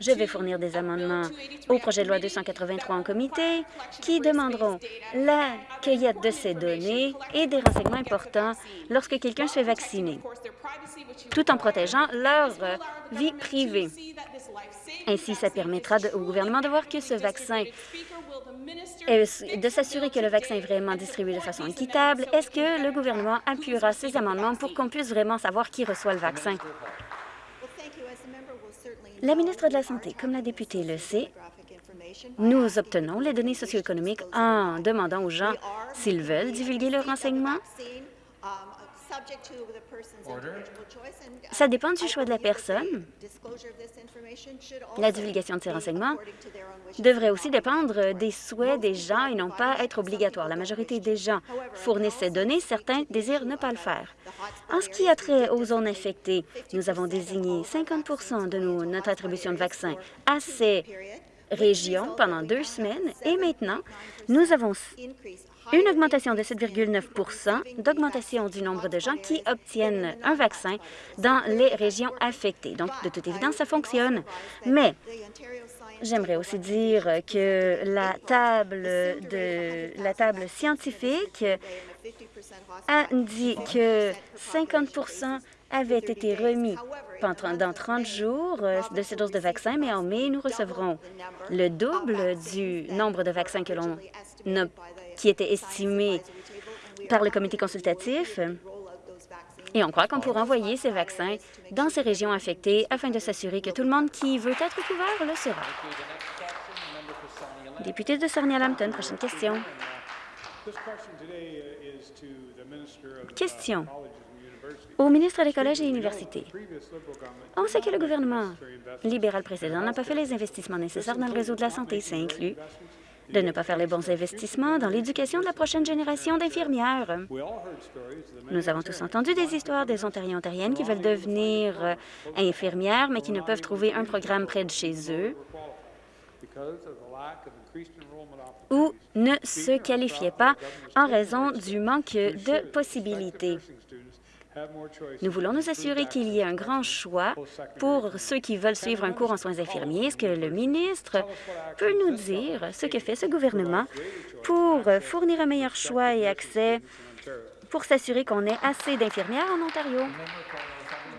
Je vais fournir des amendements au projet de loi 283 en comité qui demanderont la cueillette de ces données et des renseignements importants lorsque quelqu'un se fait vacciner, tout en protégeant leur vie privée. Ainsi, ça permettra au gouvernement de voir que ce vaccin de s'assurer que le vaccin est vraiment distribué de façon équitable. Est-ce que le gouvernement appuiera ces amendements pour qu'on puisse vraiment savoir qui reçoit le vaccin? La ministre de la Santé, comme la députée le sait, nous obtenons les données socio-économiques en demandant aux gens s'ils veulent divulguer leurs renseignements. Ça dépend du choix de la personne. La divulgation de ces renseignements devrait aussi dépendre des souhaits des gens et non pas être obligatoire. La majorité des gens fournissent ces données, certains désirent ne pas le faire. En ce qui a trait aux zones infectées, nous avons désigné 50% de notre attribution de vaccins à ces régions pendant deux semaines et maintenant, nous avons une augmentation de 7,9% d'augmentation du nombre de gens qui obtiennent un vaccin dans les régions affectées. Donc, de toute évidence, ça fonctionne. Mais J'aimerais aussi dire que la table, de, la table scientifique a dit que 50% avaient été remis dans 30 jours euh, de ces doses de vaccins, mais en mai, nous recevrons le double du nombre de vaccins que l'on qui était estimé par le comité consultatif. Et on croit qu'on pourra envoyer ces vaccins dans ces régions affectées afin de s'assurer que tout le monde qui veut être couvert le sera. Député de Sarnia-Lambton, prochaine question. Question au ministre des Collèges et Universités. On sait que le gouvernement libéral précédent n'a pas fait les investissements nécessaires dans le réseau de la santé. Ça inclut de ne pas faire les bons investissements dans l'éducation de la prochaine génération d'infirmières. Nous avons tous entendu des histoires des Ontariens et Ontariennes qui veulent devenir euh, infirmières, mais qui ne peuvent trouver un programme près de chez eux ou ne se qualifiaient pas en raison du manque de possibilités. Nous voulons nous assurer qu'il y ait un grand choix pour ceux qui veulent suivre un cours en soins infirmiers. Est-ce que le ministre peut nous dire ce que fait ce gouvernement pour fournir un meilleur choix et accès pour s'assurer qu'on ait assez d'infirmières en Ontario?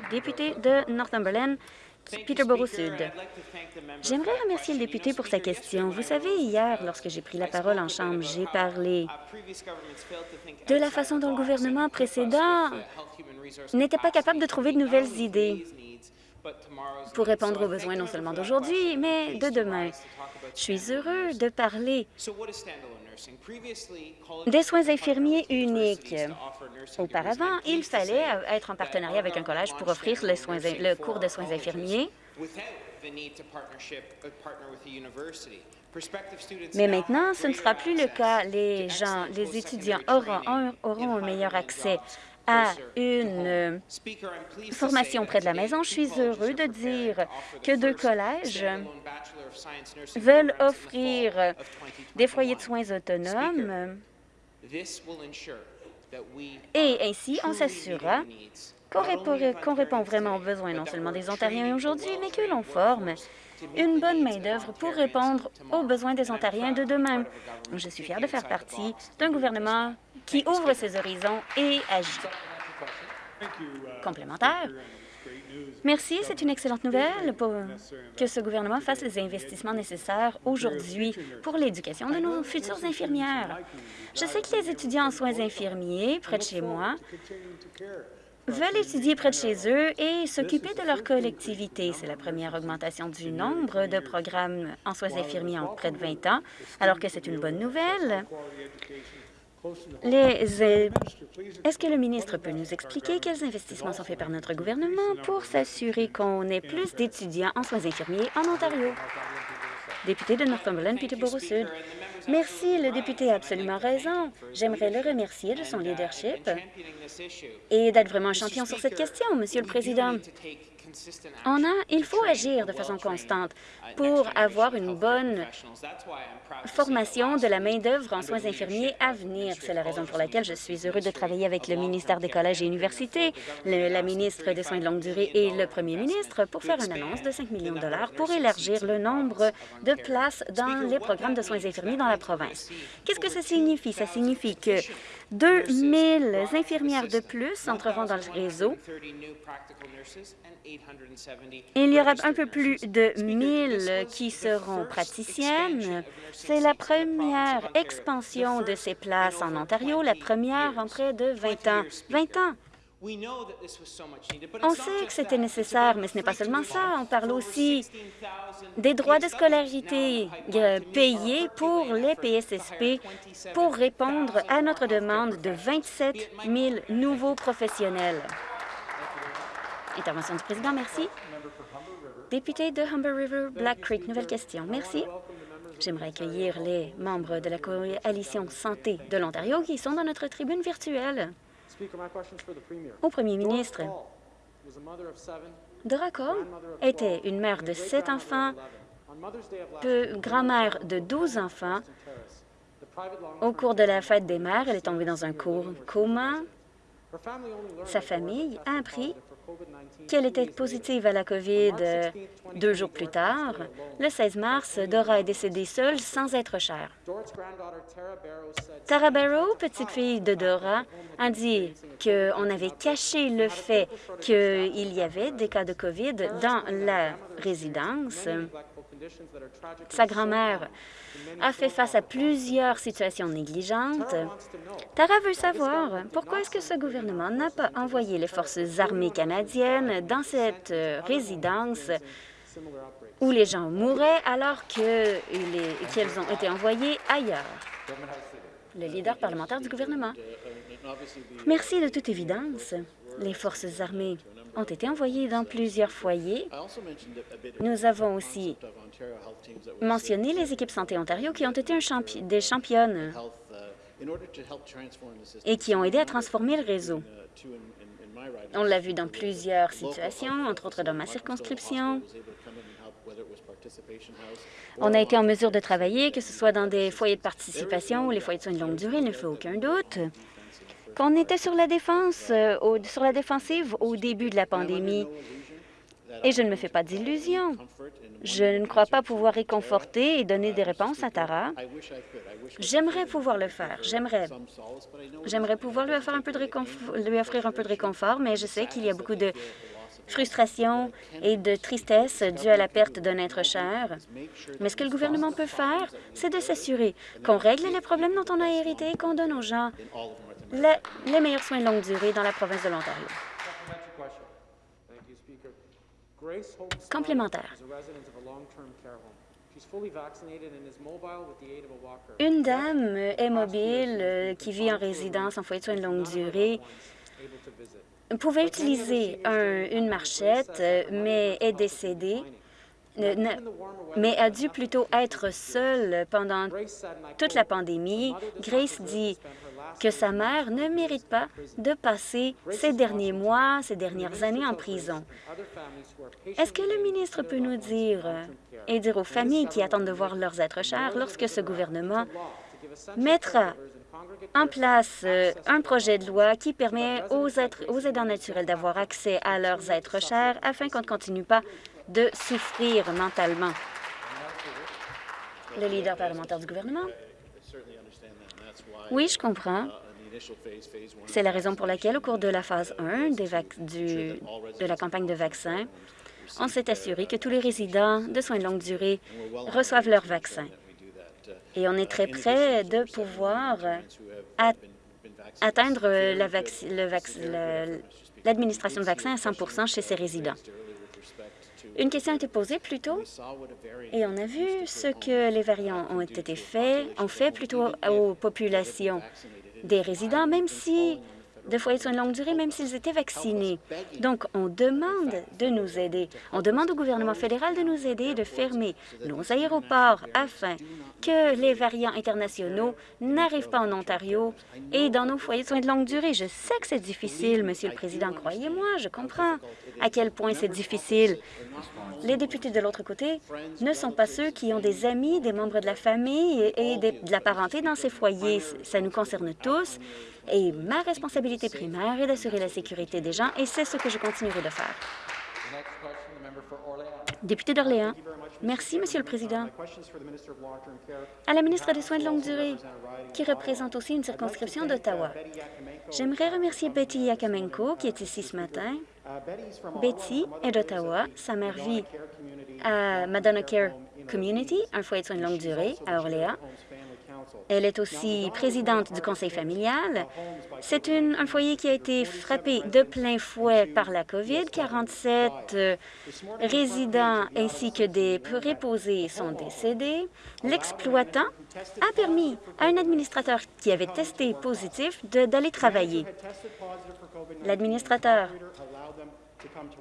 Député de Northumberland, Peterborough Sud. J'aimerais remercier le député pour sa question. Vous savez, hier, lorsque j'ai pris la parole en Chambre, j'ai parlé de la façon dont le gouvernement précédent n'était pas capable de trouver de nouvelles idées pour répondre aux besoins non seulement d'aujourd'hui, mais de demain. Je suis heureux de parler des soins infirmiers uniques. Auparavant, il fallait être en partenariat avec un collège pour offrir le, soins, le cours de soins infirmiers. Mais maintenant, ce ne sera plus le cas. Les gens, les étudiants auront, auront un meilleur accès à une formation près de la maison. Je suis heureux de dire que deux collèges veulent offrir des foyers de soins autonomes et ainsi on s'assurera qu'on répond vraiment aux besoins non seulement des Ontariens aujourd'hui, mais que l'on forme une bonne main-d'œuvre pour répondre aux besoins des Ontariens de demain. Je suis fière de faire partie d'un gouvernement qui ouvre ses horizons et agit. Complémentaire. Merci, c'est une excellente nouvelle pour que ce gouvernement fasse les investissements nécessaires aujourd'hui pour l'éducation de nos futures infirmières. Je sais que les étudiants en soins infirmiers près de chez moi veulent étudier près de chez eux et s'occuper de leur collectivité. C'est la première augmentation du nombre de programmes en soins infirmiers en près de 20 ans, alors que c'est une bonne nouvelle. Est-ce que le ministre peut nous expliquer quels investissements sont faits par notre gouvernement pour s'assurer qu'on ait plus d'étudiants en soins infirmiers en Ontario? Député de Northumberland, Peterborough Sud. Merci, le député a absolument raison. J'aimerais le remercier de son leadership et d'être vraiment un champion sur cette question, Monsieur le Président. On a, il faut agir de façon constante pour avoir une bonne formation de la main-d'œuvre en soins infirmiers à venir. C'est la raison pour laquelle je suis heureux de travailler avec le ministère des Collèges et Universités, la ministre des Soins de longue durée et le premier ministre pour faire une annonce de 5 millions de dollars pour élargir le nombre de places dans les programmes de soins infirmiers dans la province. Qu'est-ce que ça signifie? Ça signifie que 2 000 infirmières de plus entreront dans le réseau il y aura un peu plus de 1000 qui seront praticiennes. C'est la première expansion de ces places en Ontario, la première en près de 20 ans. 20 ans! On sait que c'était nécessaire, mais ce n'est pas seulement ça. On parle aussi des droits de scolarité euh, payés pour les PSSP pour répondre à notre demande de 27 000 nouveaux professionnels. Intervention du président, merci. Député de Humber River, Black Creek, nouvelle question. Merci. J'aimerais accueillir les membres de la coalition Santé de l'Ontario qui sont dans notre tribune virtuelle. Au premier. Ministre, Dora Cole était une mère de sept enfants, grand-mère de douze enfants. Au cours de la fête des mères, elle est tombée dans un coma. Sa famille a appris qu'elle était positive à la COVID euh, deux jours plus tard. Le 16 mars, Dora est décédée seule sans être chère. Tara Barrow, petite fille de Dora, a dit qu'on avait caché le fait qu'il y avait des cas de COVID dans la résidence. Sa grand-mère a fait face à plusieurs situations négligentes. Tara veut savoir pourquoi est-ce que ce gouvernement n'a pas envoyé les forces armées canadiennes dans cette résidence où les gens mouraient alors qu'elles ont été envoyées ailleurs. Le leader parlementaire du gouvernement. Merci de toute évidence. Les forces armées ont été envoyées dans plusieurs foyers. Nous avons aussi mentionné les équipes Santé Ontario qui ont été des championnes et qui ont aidé à transformer le réseau. On l'a vu dans plusieurs situations, entre autres dans ma circonscription. On a été en mesure de travailler, que ce soit dans des foyers de participation ou les foyers de soins de longue durée, il ne fait aucun doute. Qu'on était sur la défense, sur la défensive au début de la pandémie. Et je ne me fais pas d'illusions. Je ne crois pas pouvoir réconforter et donner des réponses à Tara. J'aimerais pouvoir le faire. J'aimerais. Pouvoir lui, offrir un peu de lui offrir un peu de réconfort, mais je sais qu'il y a beaucoup de frustration et de tristesse due à la perte d'un être cher. Mais ce que le gouvernement peut faire, c'est de s'assurer qu'on règle les problèmes dont on a hérité et qu'on donne aux gens les meilleurs soins de longue durée dans la province de l'Ontario. Complémentaire. Une dame est mobile euh, qui vit en résidence en foyer de soins de longue durée pouvait utiliser une marchette, euh, mais est décédée mais a dû plutôt être seule pendant toute la pandémie. Grace dit que sa mère ne mérite pas de passer ces derniers mois, ces dernières années en prison. Est-ce que le ministre peut nous dire et dire aux familles qui attendent de voir leurs êtres chers lorsque ce gouvernement mettra en place euh, un projet de loi qui permet aux, aidants naturels d'avoir accès à leurs êtres chers afin qu'on ne continue pas de souffrir mentalement? Le leader parlementaire du gouvernement. Oui, je comprends. C'est la raison pour laquelle, au cours de la phase 1 des de la campagne de vaccins, on s'est assuré que tous les résidents de soins de longue durée reçoivent leur vaccin. Et on est très près de pouvoir atteindre l'administration de vaccins à 100% chez ces résidents. Une question a été posée plus tôt et on a vu ce que les variants ont été faits, ont fait plutôt aux populations des résidents, même si de foyers soins de longue durée, même s'ils étaient vaccinés. Donc, on demande de nous aider. On demande au gouvernement fédéral de nous aider de fermer nos aéroports afin que les variants internationaux n'arrivent pas en Ontario et dans nos foyers de soins de longue durée. Je sais que c'est difficile, Monsieur le Président, croyez-moi, je comprends à quel point c'est difficile. Les députés de l'autre côté ne sont pas ceux qui ont des amis, des membres de la famille et de la parenté dans ces foyers. Ça nous concerne tous et ma responsabilité primaire est d'assurer la sécurité des gens et c'est ce que je continuerai de faire. Député d'Orléans. Merci, Monsieur le Président. À la ministre des Soins de longue durée, qui représente aussi une circonscription d'Ottawa, j'aimerais remercier Betty Yakamenko, qui est ici ce matin. Betty est d'Ottawa. Sa mère vit à Madonna Care Community, un foyer de soins de longue durée à Orléans. Elle est aussi présidente du conseil familial. C'est un foyer qui a été frappé de plein fouet par la COVID. 47 euh, résidents ainsi que des préposés sont décédés. L'exploitant a permis à un administrateur qui avait testé positif d'aller travailler. L'administrateur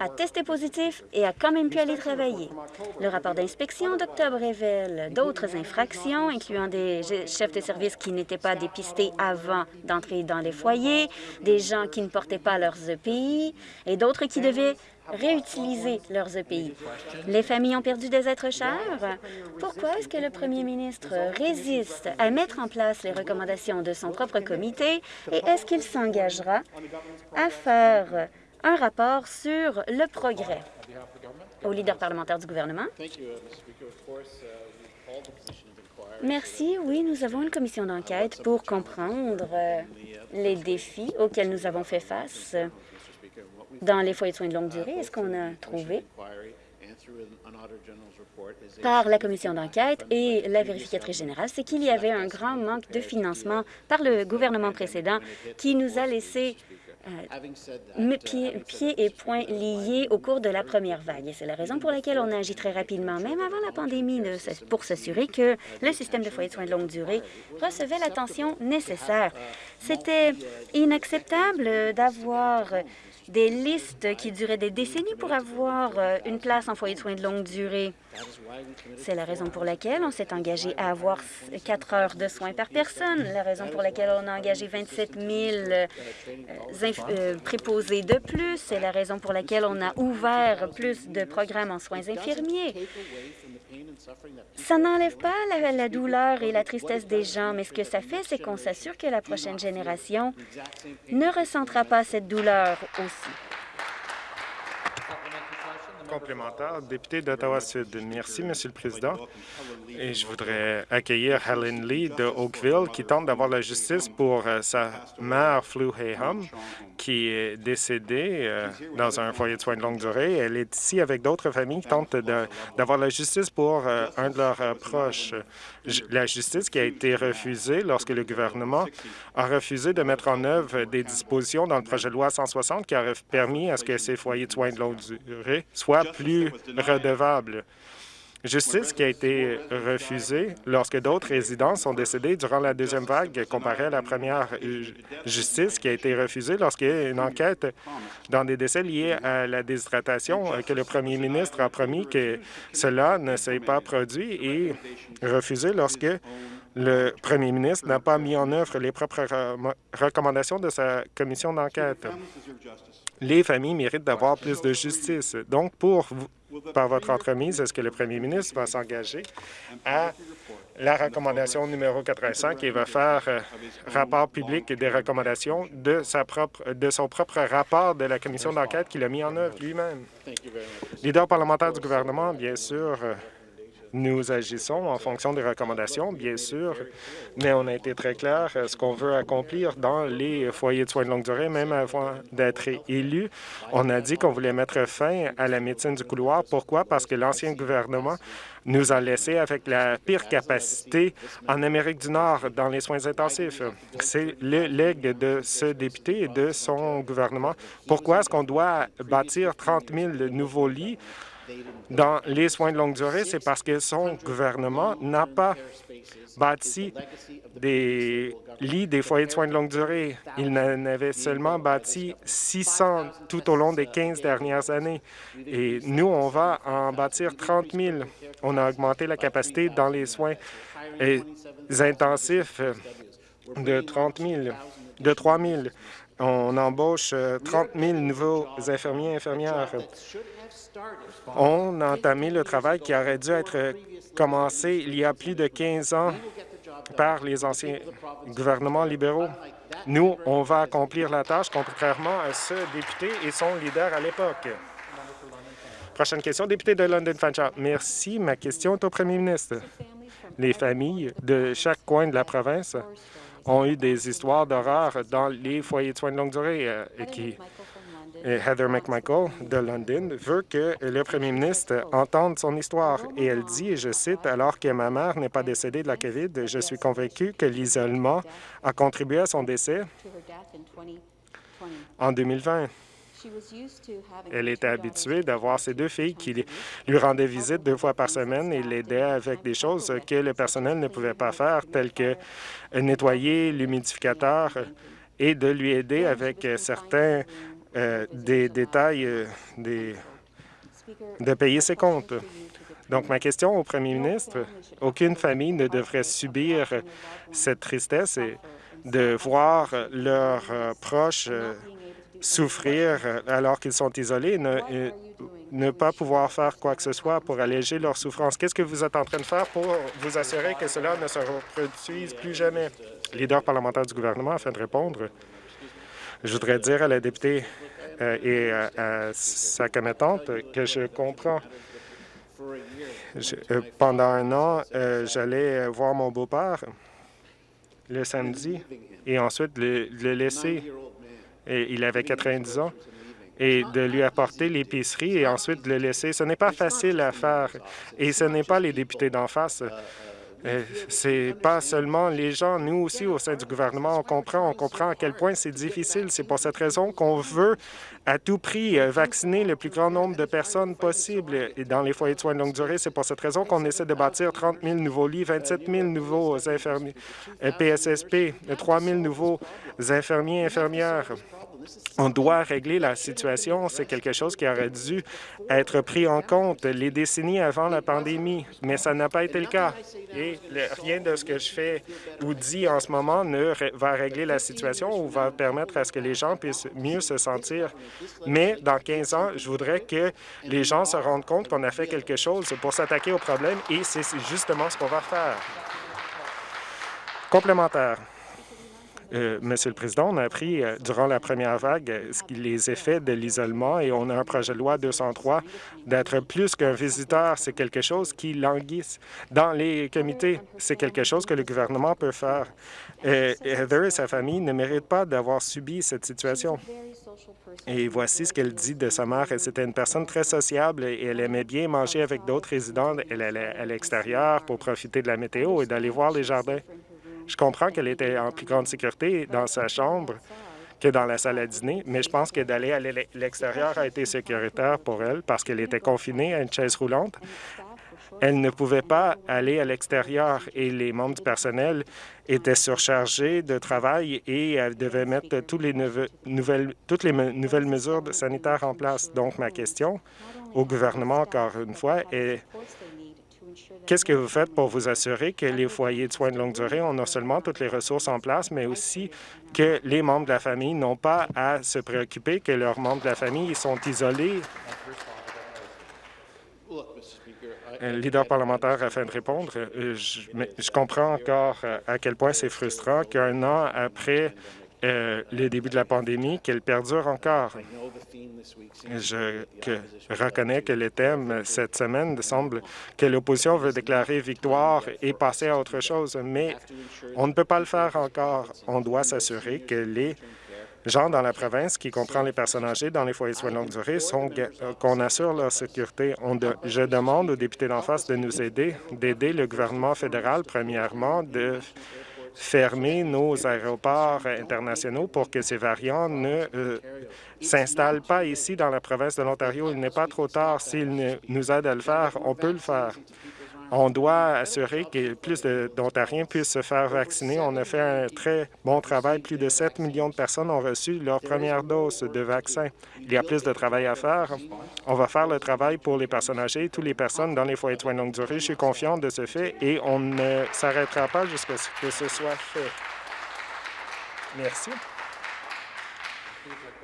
a testé positif et a quand même pu aller travailler. Le rapport d'inspection d'octobre révèle d'autres infractions, incluant des chefs de service qui n'étaient pas dépistés avant d'entrer dans les foyers, des gens qui ne portaient pas leurs EPI et d'autres qui devaient réutiliser leurs EPI. Les familles ont perdu des êtres chers. Pourquoi est-ce que le premier ministre résiste à mettre en place les recommandations de son propre comité et est-ce qu'il s'engagera à faire un rapport sur le progrès. Au leader parlementaire du gouvernement. Merci. Oui, nous avons une commission d'enquête pour comprendre euh, les défis auxquels nous avons fait face dans les foyers de soins de longue durée. Est-ce qu'on a trouvé? Par la commission d'enquête et la vérificatrice générale, c'est qu'il y avait un grand manque de financement par le gouvernement précédent qui nous a laissé euh, pieds, et poings liés au cours de la première vague. Et c'est la raison pour laquelle on a agi très rapidement, même avant la pandémie, pour s'assurer que le système de foyers de soins de longue durée recevait l'attention nécessaire. C'était inacceptable d'avoir des listes qui duraient des décennies pour avoir euh, une place en foyer de soins de longue durée. C'est la raison pour laquelle on s'est engagé à avoir quatre heures de soins par personne, la raison pour laquelle on a engagé 27 000 euh, euh, préposés de plus, c'est la raison pour laquelle on a ouvert plus de programmes en soins infirmiers. Ça n'enlève pas la, douleur et la tristesse des gens, mais ce que ça fait, c'est qu'on s'assure que la prochaine génération ne ressentira pas cette douleur aussi complémentaire, député d'Ottawa-Sud. Merci, Monsieur le Président. Et je voudrais accueillir Helen Lee de Oakville, qui tente d'avoir la justice pour euh, sa mère, Flu Hayham, qui est décédée euh, dans un foyer de soins de longue durée. Elle est ici avec d'autres familles qui tentent d'avoir la justice pour euh, un de leurs proches. La justice qui a été refusée lorsque le gouvernement a refusé de mettre en œuvre des dispositions dans le projet de loi 160 qui aurait permis à ce que ces foyers de soins de longue durée soient plus redevable. Justice qui a été refusée lorsque d'autres résidents sont décédés durant la deuxième vague comparée à la première. Justice qui a été refusée lorsqu'il y a une enquête dans des décès liés à la déshydratation que le premier ministre a promis que cela ne s'est pas produit et refusée lorsque le premier ministre n'a pas mis en œuvre les propres recommandations de sa commission d'enquête les familles méritent d'avoir plus de justice. Donc, pour par votre entremise, est-ce que le premier ministre va s'engager à la recommandation numéro 85 et va faire euh, rapport public des recommandations de, sa propre, de son propre rapport de la commission d'enquête qu'il a mis en œuvre lui-même? Leader parlementaire du gouvernement, bien sûr, euh, nous agissons en fonction des recommandations, bien sûr, mais on a été très clair ce qu'on veut accomplir dans les foyers de soins de longue durée, même avant d'être élu. On a dit qu'on voulait mettre fin à la médecine du couloir. Pourquoi? Parce que l'ancien gouvernement nous a laissé avec la pire capacité en Amérique du Nord dans les soins intensifs. C'est le legs de ce député et de son gouvernement. Pourquoi est-ce qu'on doit bâtir 30 000 nouveaux lits? Dans les soins de longue durée, c'est parce que son gouvernement n'a pas bâti des lits des foyers de soins de longue durée. Il en avait seulement bâti 600 tout au long des 15 dernières années. Et nous, on va en bâtir 30 000. On a augmenté la capacité dans les soins intensifs de 30 000, de 3 000. On embauche 30 000 nouveaux infirmiers et infirmières. On a entamé le travail qui aurait dû être commencé il y a plus de 15 ans par les anciens gouvernements libéraux. Nous, on va accomplir la tâche, contrairement à ce député et son leader à l'époque. Prochaine question, député de London Fanshawe. Merci. Ma question est au premier ministre. Les familles de chaque coin de la province ont eu des histoires d'horreur dans les foyers de soins de longue durée euh, Heather McMichael de London veut que le premier ministre entende son histoire. Et elle dit, et je cite, « Alors que ma mère n'est pas décédée de la COVID, je suis convaincue que l'isolement a contribué à son décès en 2020. Elle était habituée d'avoir ses deux filles qui lui rendaient visite deux fois par semaine et l'aidaient avec des choses que le personnel ne pouvait pas faire, telles que nettoyer l'humidificateur et de lui aider avec certains euh, des détails euh, de payer ses comptes. Donc, ma question au premier ministre, aucune famille ne devrait subir cette tristesse et de voir leurs euh, proches souffrir alors qu'ils sont isolés, ne, ne pas pouvoir faire quoi que ce soit pour alléger leur souffrance. Qu'est-ce que vous êtes en train de faire pour vous assurer que cela ne se reproduise plus jamais? Leader parlementaire du gouvernement, afin de répondre, je voudrais dire à la députée euh, et à, sa commettante que je comprends. Euh, pendant un an, euh, j'allais voir mon beau-père le samedi et ensuite le, laisser. Il avait 90 ans et de lui apporter l'épicerie et ensuite le laisser. Ce n'est pas facile à faire et ce n'est pas les députés d'en face c'est pas seulement les gens, nous aussi au sein du gouvernement, on comprend, on comprend à quel point c'est difficile. C'est pour cette raison qu'on veut à tout prix euh, vacciner le plus grand nombre de personnes possible dans les foyers de soins de longue durée. C'est pour cette raison qu'on essaie de bâtir 30 000 nouveaux lits, 27 000 nouveaux infirmiers PSSP, 3 000 nouveaux infirmiers et infirmières. On doit régler la situation. C'est quelque chose qui aurait dû être pris en compte les décennies avant la pandémie, mais ça n'a pas été le cas. Et rien de ce que je fais ou dis en ce moment ne va régler la situation ou va permettre à ce que les gens puissent mieux se sentir. Mais dans 15 ans, je voudrais que les gens se rendent compte qu'on a fait quelque chose pour s'attaquer au problème et c'est justement ce qu'on va faire. Complémentaire. Euh, Monsieur le Président, on a appris euh, durant la première vague euh, les effets de l'isolement et on a un projet de loi 203 d'être plus qu'un visiteur. C'est quelque chose qui languisse dans les comités. C'est quelque chose que le gouvernement peut faire. Heather et sa famille ne méritent pas d'avoir subi cette situation. Et voici ce qu'elle dit de sa mère. C'était une personne très sociable et elle aimait bien manger avec d'autres résidents. Elle allait à l'extérieur pour profiter de la météo et d'aller voir les jardins. Je comprends qu'elle était en plus grande sécurité dans sa chambre que dans la salle à dîner, mais je pense que d'aller à l'extérieur a été sécuritaire pour elle parce qu'elle était confinée à une chaise roulante. Elle ne pouvait pas aller à l'extérieur et les membres du personnel étaient surchargés de travail et elle devait mettre toutes les nouvelles, toutes les nouvelles mesures sanitaires en place. Donc, ma question au gouvernement, encore une fois, est Qu'est-ce que vous faites pour vous assurer que les foyers de soins de longue durée ont non seulement toutes les ressources en place, mais aussi que les membres de la famille n'ont pas à se préoccuper que leurs membres de la famille sont isolés? Un leader parlementaire afin de répondre. Euh, je, je comprends encore euh, à quel point c'est frustrant qu'un an après euh, le début de la pandémie, qu'elle perdure encore. Je reconnais que le thème cette semaine semble que l'opposition veut déclarer victoire et passer à autre chose, mais on ne peut pas le faire encore. On doit s'assurer que les gens dans la province, qui comprend les personnes âgées dans les foyers de soins de longue durée, euh, qu'on assure leur sécurité. je demande aux députés d'en face de nous aider, d'aider le gouvernement fédéral, premièrement, de fermer nos aéroports internationaux pour que ces variants ne euh, s'installent pas ici dans la province de l'Ontario. Il n'est pas trop tard. S'ils nous aident à le faire, on peut le faire. On doit assurer que plus d'Ontariens puissent se faire vacciner. On a fait un très bon travail. Plus de 7 millions de personnes ont reçu leur première dose de vaccin. Il y a plus de travail à faire. On va faire le travail pour les personnes âgées, toutes les personnes dans les foyers de soins de longue durée. Je suis confiant de ce fait et on ne s'arrêtera pas jusqu'à ce que ce soit fait. Merci.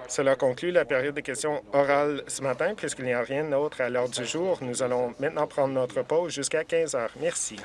Cela conclut la période de questions orales ce matin. Puisqu'il n'y a rien d'autre à l'ordre du jour, nous allons maintenant prendre notre pause jusqu'à 15 heures. Merci.